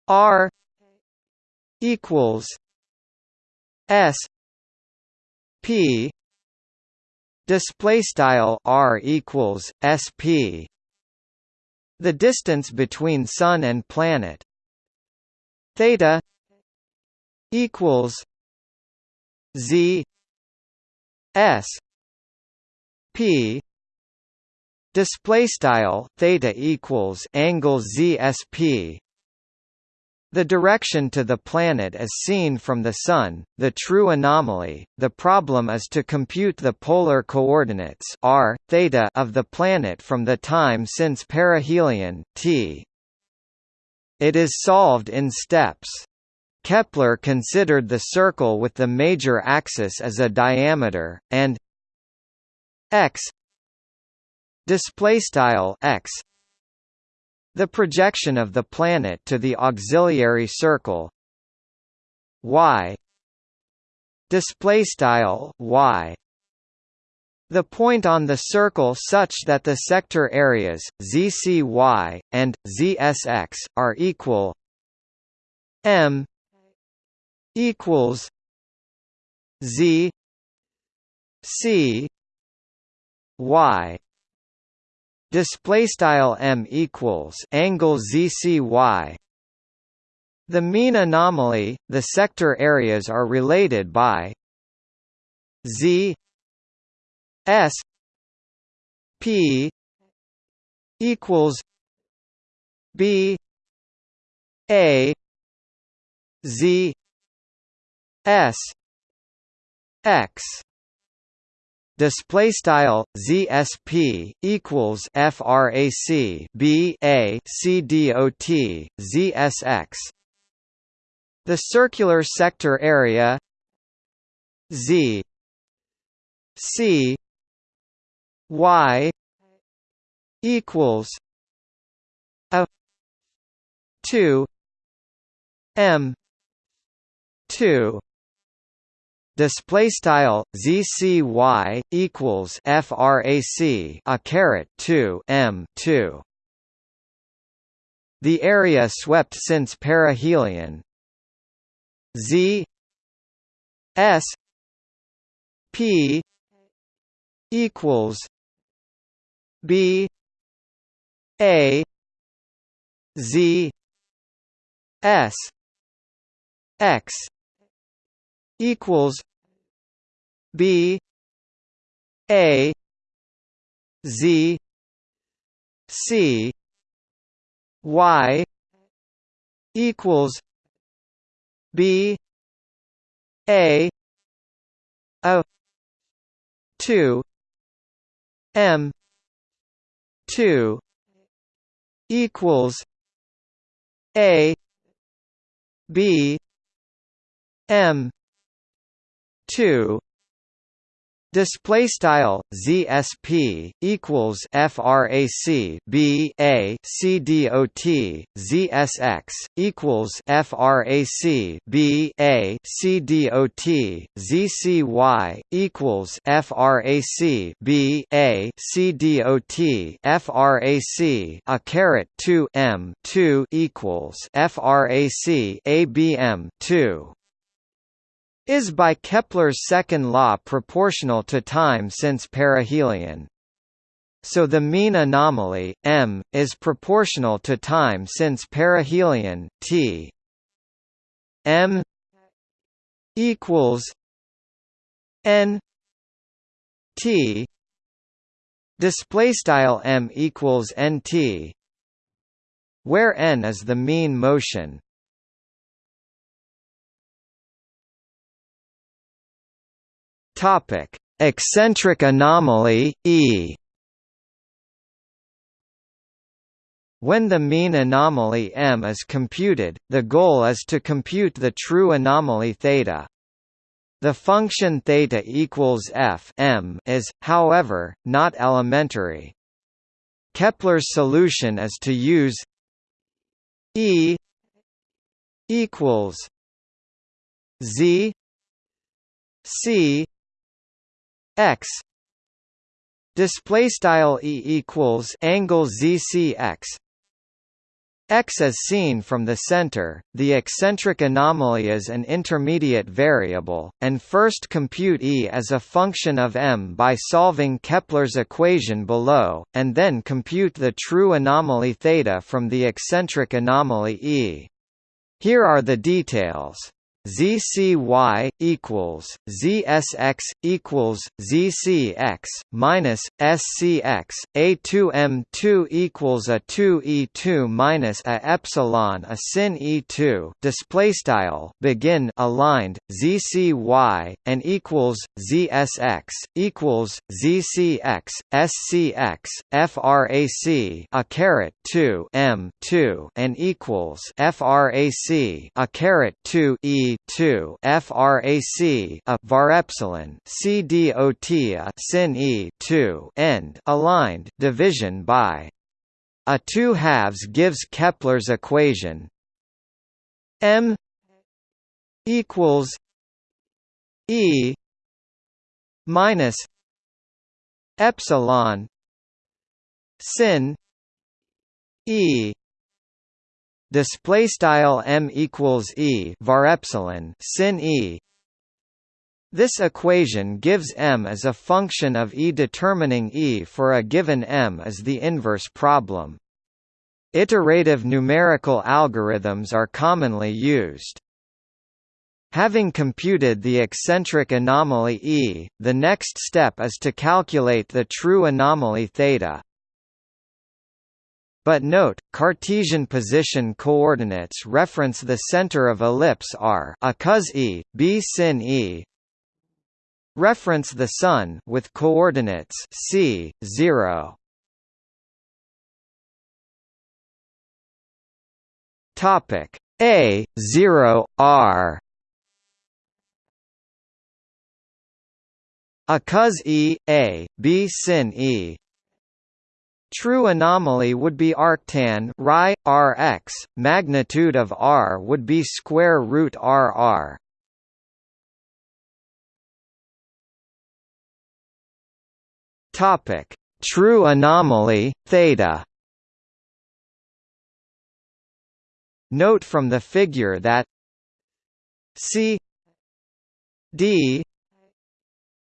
r equals s p display style r equals sp. The distance between Sun and planet. Theta equals Z S P. Display style theta equals angle ZSP the direction to the planet is seen from the Sun, the true anomaly. The problem is to compute the polar coordinates r, theta of the planet from the time since perihelion t. It is solved in steps. Kepler considered the circle with the major axis as a diameter, and x display style x the projection of the planet to the auxiliary circle y. Display style y. The point on the circle such that the sector areas zcy and zsx are equal m equals Z C Y display style m equals angle zcy the mean anomaly the sector areas are related by z s p equals b a z S X display style ZSP equals frac B A C dot ZSX the circular sector area Z C Y equals a 2 M 2 display style zcy equals frac a caret 2 m 2 the area swept since perihelion. Z s p equals b a z s x equals B A Z C Y equals B A A two M two equals A B M two Display style ZSP equals frac B A C dot ZSX equals frac B A C dot ZCY equals frac B A C dot frac a caret 2 M 2 equals frac ABM 2 is by Kepler's second law proportional to time since perihelion. So the mean anomaly, m, is proportional to time since perihelion, t m equals n t display style m equals nt where n is the mean motion Topic: Eccentric anomaly E. When the mean anomaly m is computed, the goal is to compute the true anomaly theta. The function theta equals f m is, however, not elementary. Kepler's solution is to use E equals Z c x display style e equals angle zcx x as seen from the center, the eccentric anomaly is an intermediate variable, and first compute E as a function of m by solving Kepler's equation below, and then compute the true anomaly theta from the eccentric anomaly E. Here are the details. ZCY equals ZSX equals ZCX minus SCX A2M2 equals a 2E2 minus a epsilon a sin E2 display style begin aligned ZCY and equals ZSX equals ZCX SCX frac a caret 2 M2 and equals frac a caret 2 E 2 frac a var epsilon c sin e 2 end aligned division by. A 2 halves gives Kepler's equation. M equals e minus epsilon sin e display style m equals e var epsilon sin e. This equation gives m as a function of e determining e for a given m as the inverse problem. Iterative numerical algorithms are commonly used. Having computed the eccentric anomaly E, the next step is to calculate the true anomaly θ. But note, Cartesian position coordinates reference the center of ellipse r a cos e, b sin e. Reference the Sun with coordinates c 0. Topic a 0 r. A cos e, a, b sin e True anomaly would be arctan Ri, Rx, magnitude of R would be square root RR. Topic: True anomaly theta. Note from the figure that C D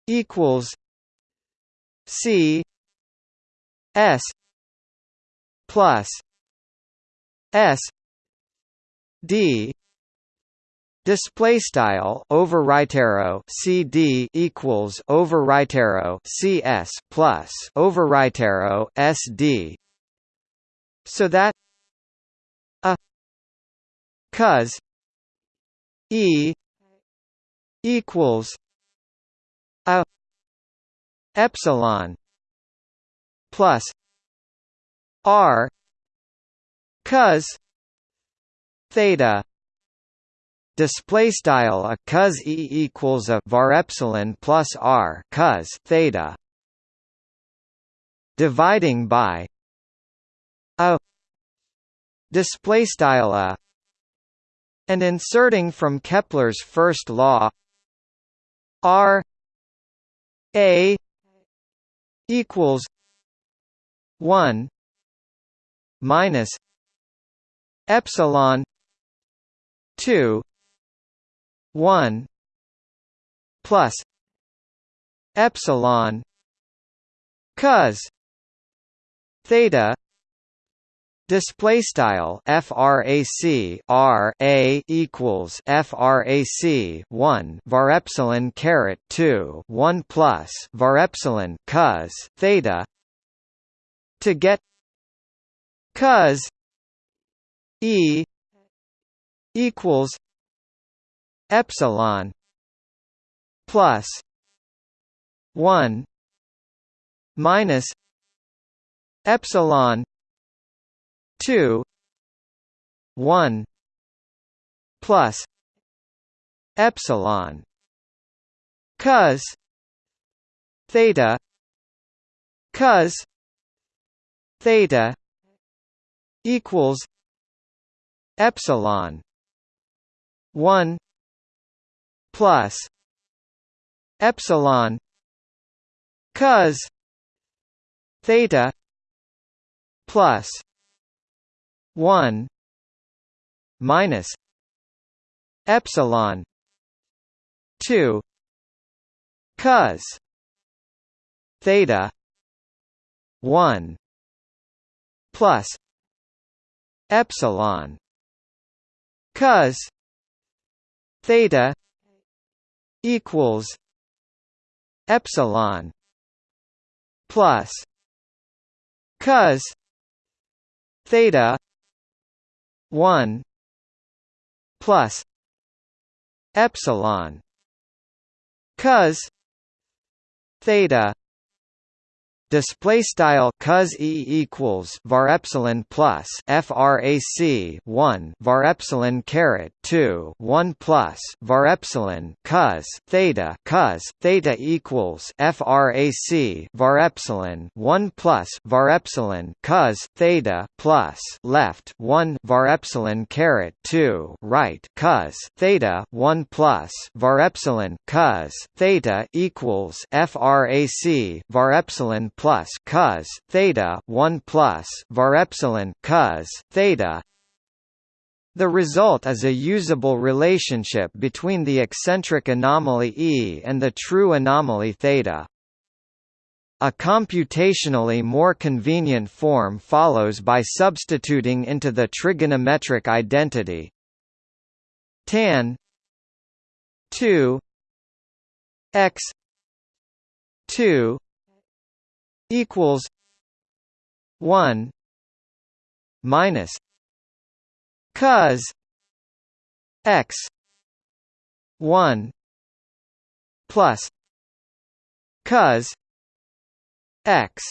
equals C S plus S D Display style over arrow CD equals over arrow CS plus over arrow SD so that a cos E equals a epsilon plus R cos theta display style a cos e equals a var epsilon plus r cos theta dividing by a display style a and inserting from Kepler's first law r a equals 1 minus epsilon 2 1 plus epsilon cos theta Display style frac r a equals frac 1 var epsilon caret 2 1 plus var epsilon cos theta to get cos e equals epsilon plus 1 minus epsilon 2 1 plus epsilon. Cos theta cos theta equals epsilon 1 plus epsilon cos theta plus 1 minus epsilon 2 cos theta 1 plus epsilon cos theta equals epsilon plus cos theta 1 plus epsilon cos theta display style cos e equals var epsilon plus frac 1 var epsilon caret 2 1 plus var epsilon cos theta cos theta equals frac var epsilon 1 plus var epsilon cos theta plus left 1 var epsilon caret 2 right cos theta 1 plus var epsilon cos theta equals frac var epsilon plus cos theta 1 plus var epsilon cos theta the result is a usable relationship between the eccentric anomaly E and the true anomaly theta. A computationally more convenient form follows by substituting into the trigonometric identity tan 2 x 2 equals one minus cos x one plus cos x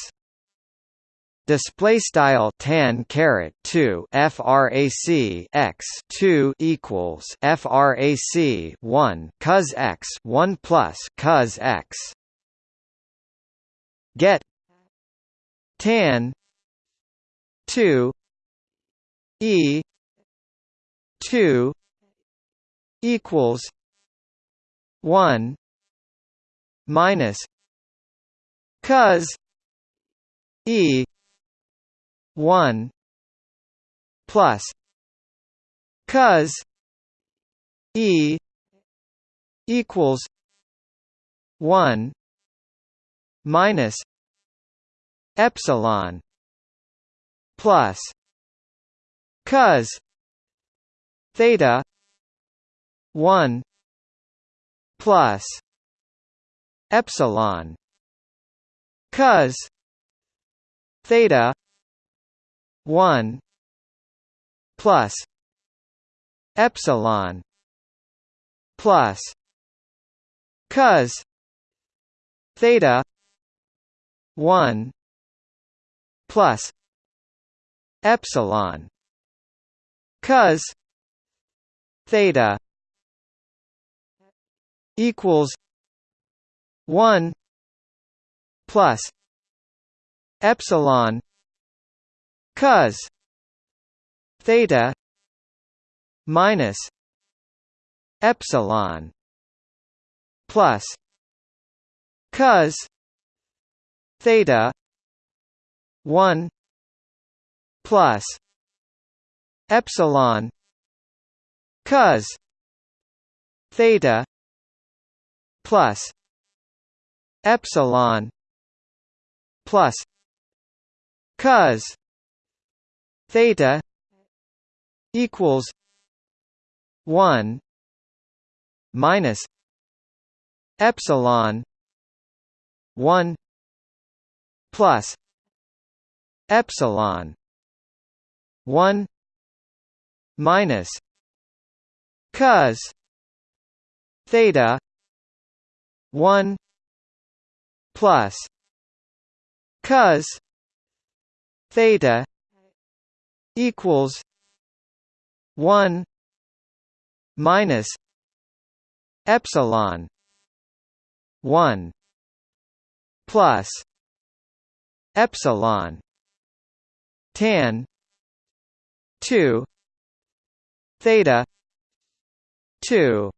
display style tan caret 2 frac x 2 equals frac 1 cos x 1 plus cos x. Get tan 2 e 2 equals 1 minus cos e 1 plus cos e equals 1 minus epsilon plus cos theta 1 plus epsilon cos theta 1 plus epsilon plus cos theta 1 plus epsilon cos theta equals 1 plus epsilon cos theta minus epsilon plus cos theta 1 plus epsilon cos theta plus epsilon plus cos theta equals 1 minus epsilon 1 plus epsilon 1 minus cos theta 1 plus cos theta equals 1 minus epsilon 1 plus epsilon tan. 2 theta. 2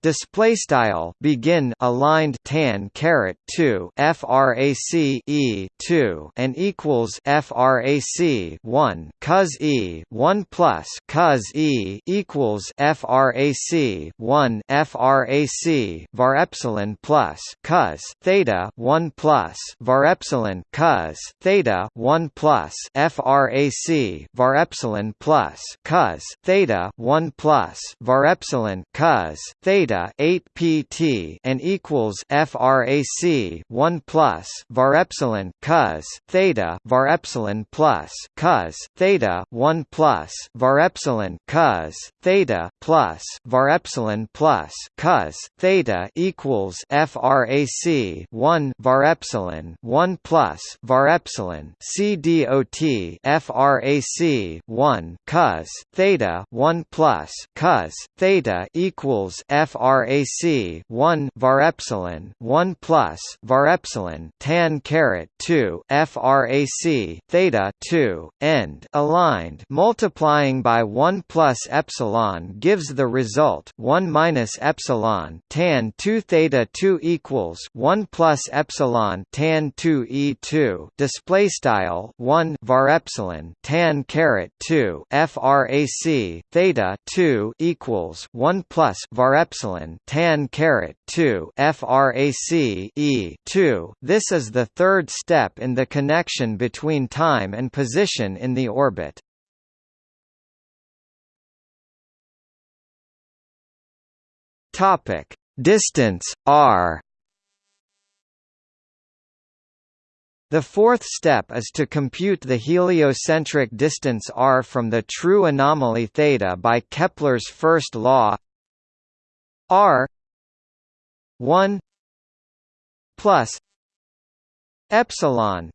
display style begin aligned tan caret 2 frac e 2 and equals frac 1 cos e 1 plus cos e equals frac 1 frac var epsilon plus cos theta 1 plus var epsilon cos theta 1 plus frac var epsilon plus cos theta 1 plus var epsilon cos theta theta 8 pt and equals frac 1 plus var epsilon cos theta var epsilon plus cos theta 1 plus var epsilon cos theta plus var epsilon plus cos theta equals frac 1 var epsilon 1 plus var epsilon c dot frac 1 cos theta 1 plus cos theta equals f frac 1 var epsilon 1 plus var epsilon tan caret 2 frac theta 2 end aligned. Multiplying by 1 plus epsilon gives the result 1 minus epsilon tan 2 theta 2 equals 1 plus epsilon tan 2 e2 display style 1 var epsilon tan caret 2 frac theta 2 equals 1 plus var epsilon epsilon tan caret 2 frac e 2. This is the third step in the connection between time and position in the orbit. Topic: Distance r. The fourth step is to compute the heliocentric distance r from the true anomaly theta by Kepler's first law R one plus epsilon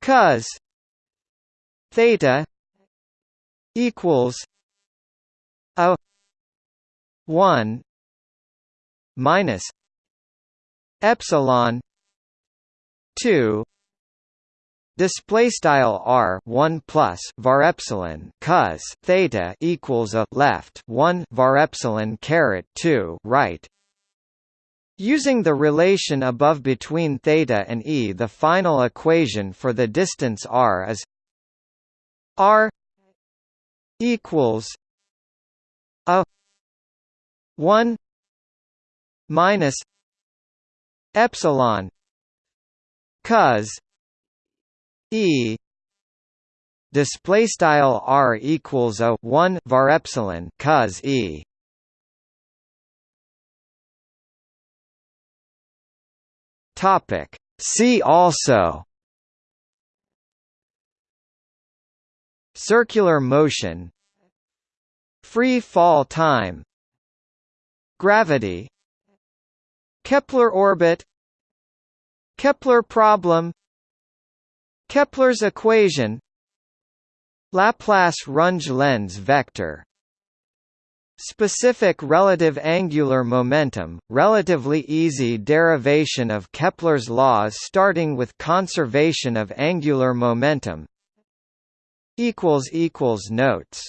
cos theta equals a one minus epsilon two Display style r one plus var epsilon cos theta equals a left one var epsilon caret two right. Using the relation above between theta and e, the final equation for the distance r is r equals a one minus epsilon cos E. Display style r equals a 1 var epsilon cos E. Topic. See also. Circular motion. Free fall time. Gravity. Kepler orbit. Kepler problem Kepler's equation Laplace-Runge-Lenz vector. Specific relative angular momentum, relatively easy derivation of Kepler's laws starting with conservation of angular momentum. Notes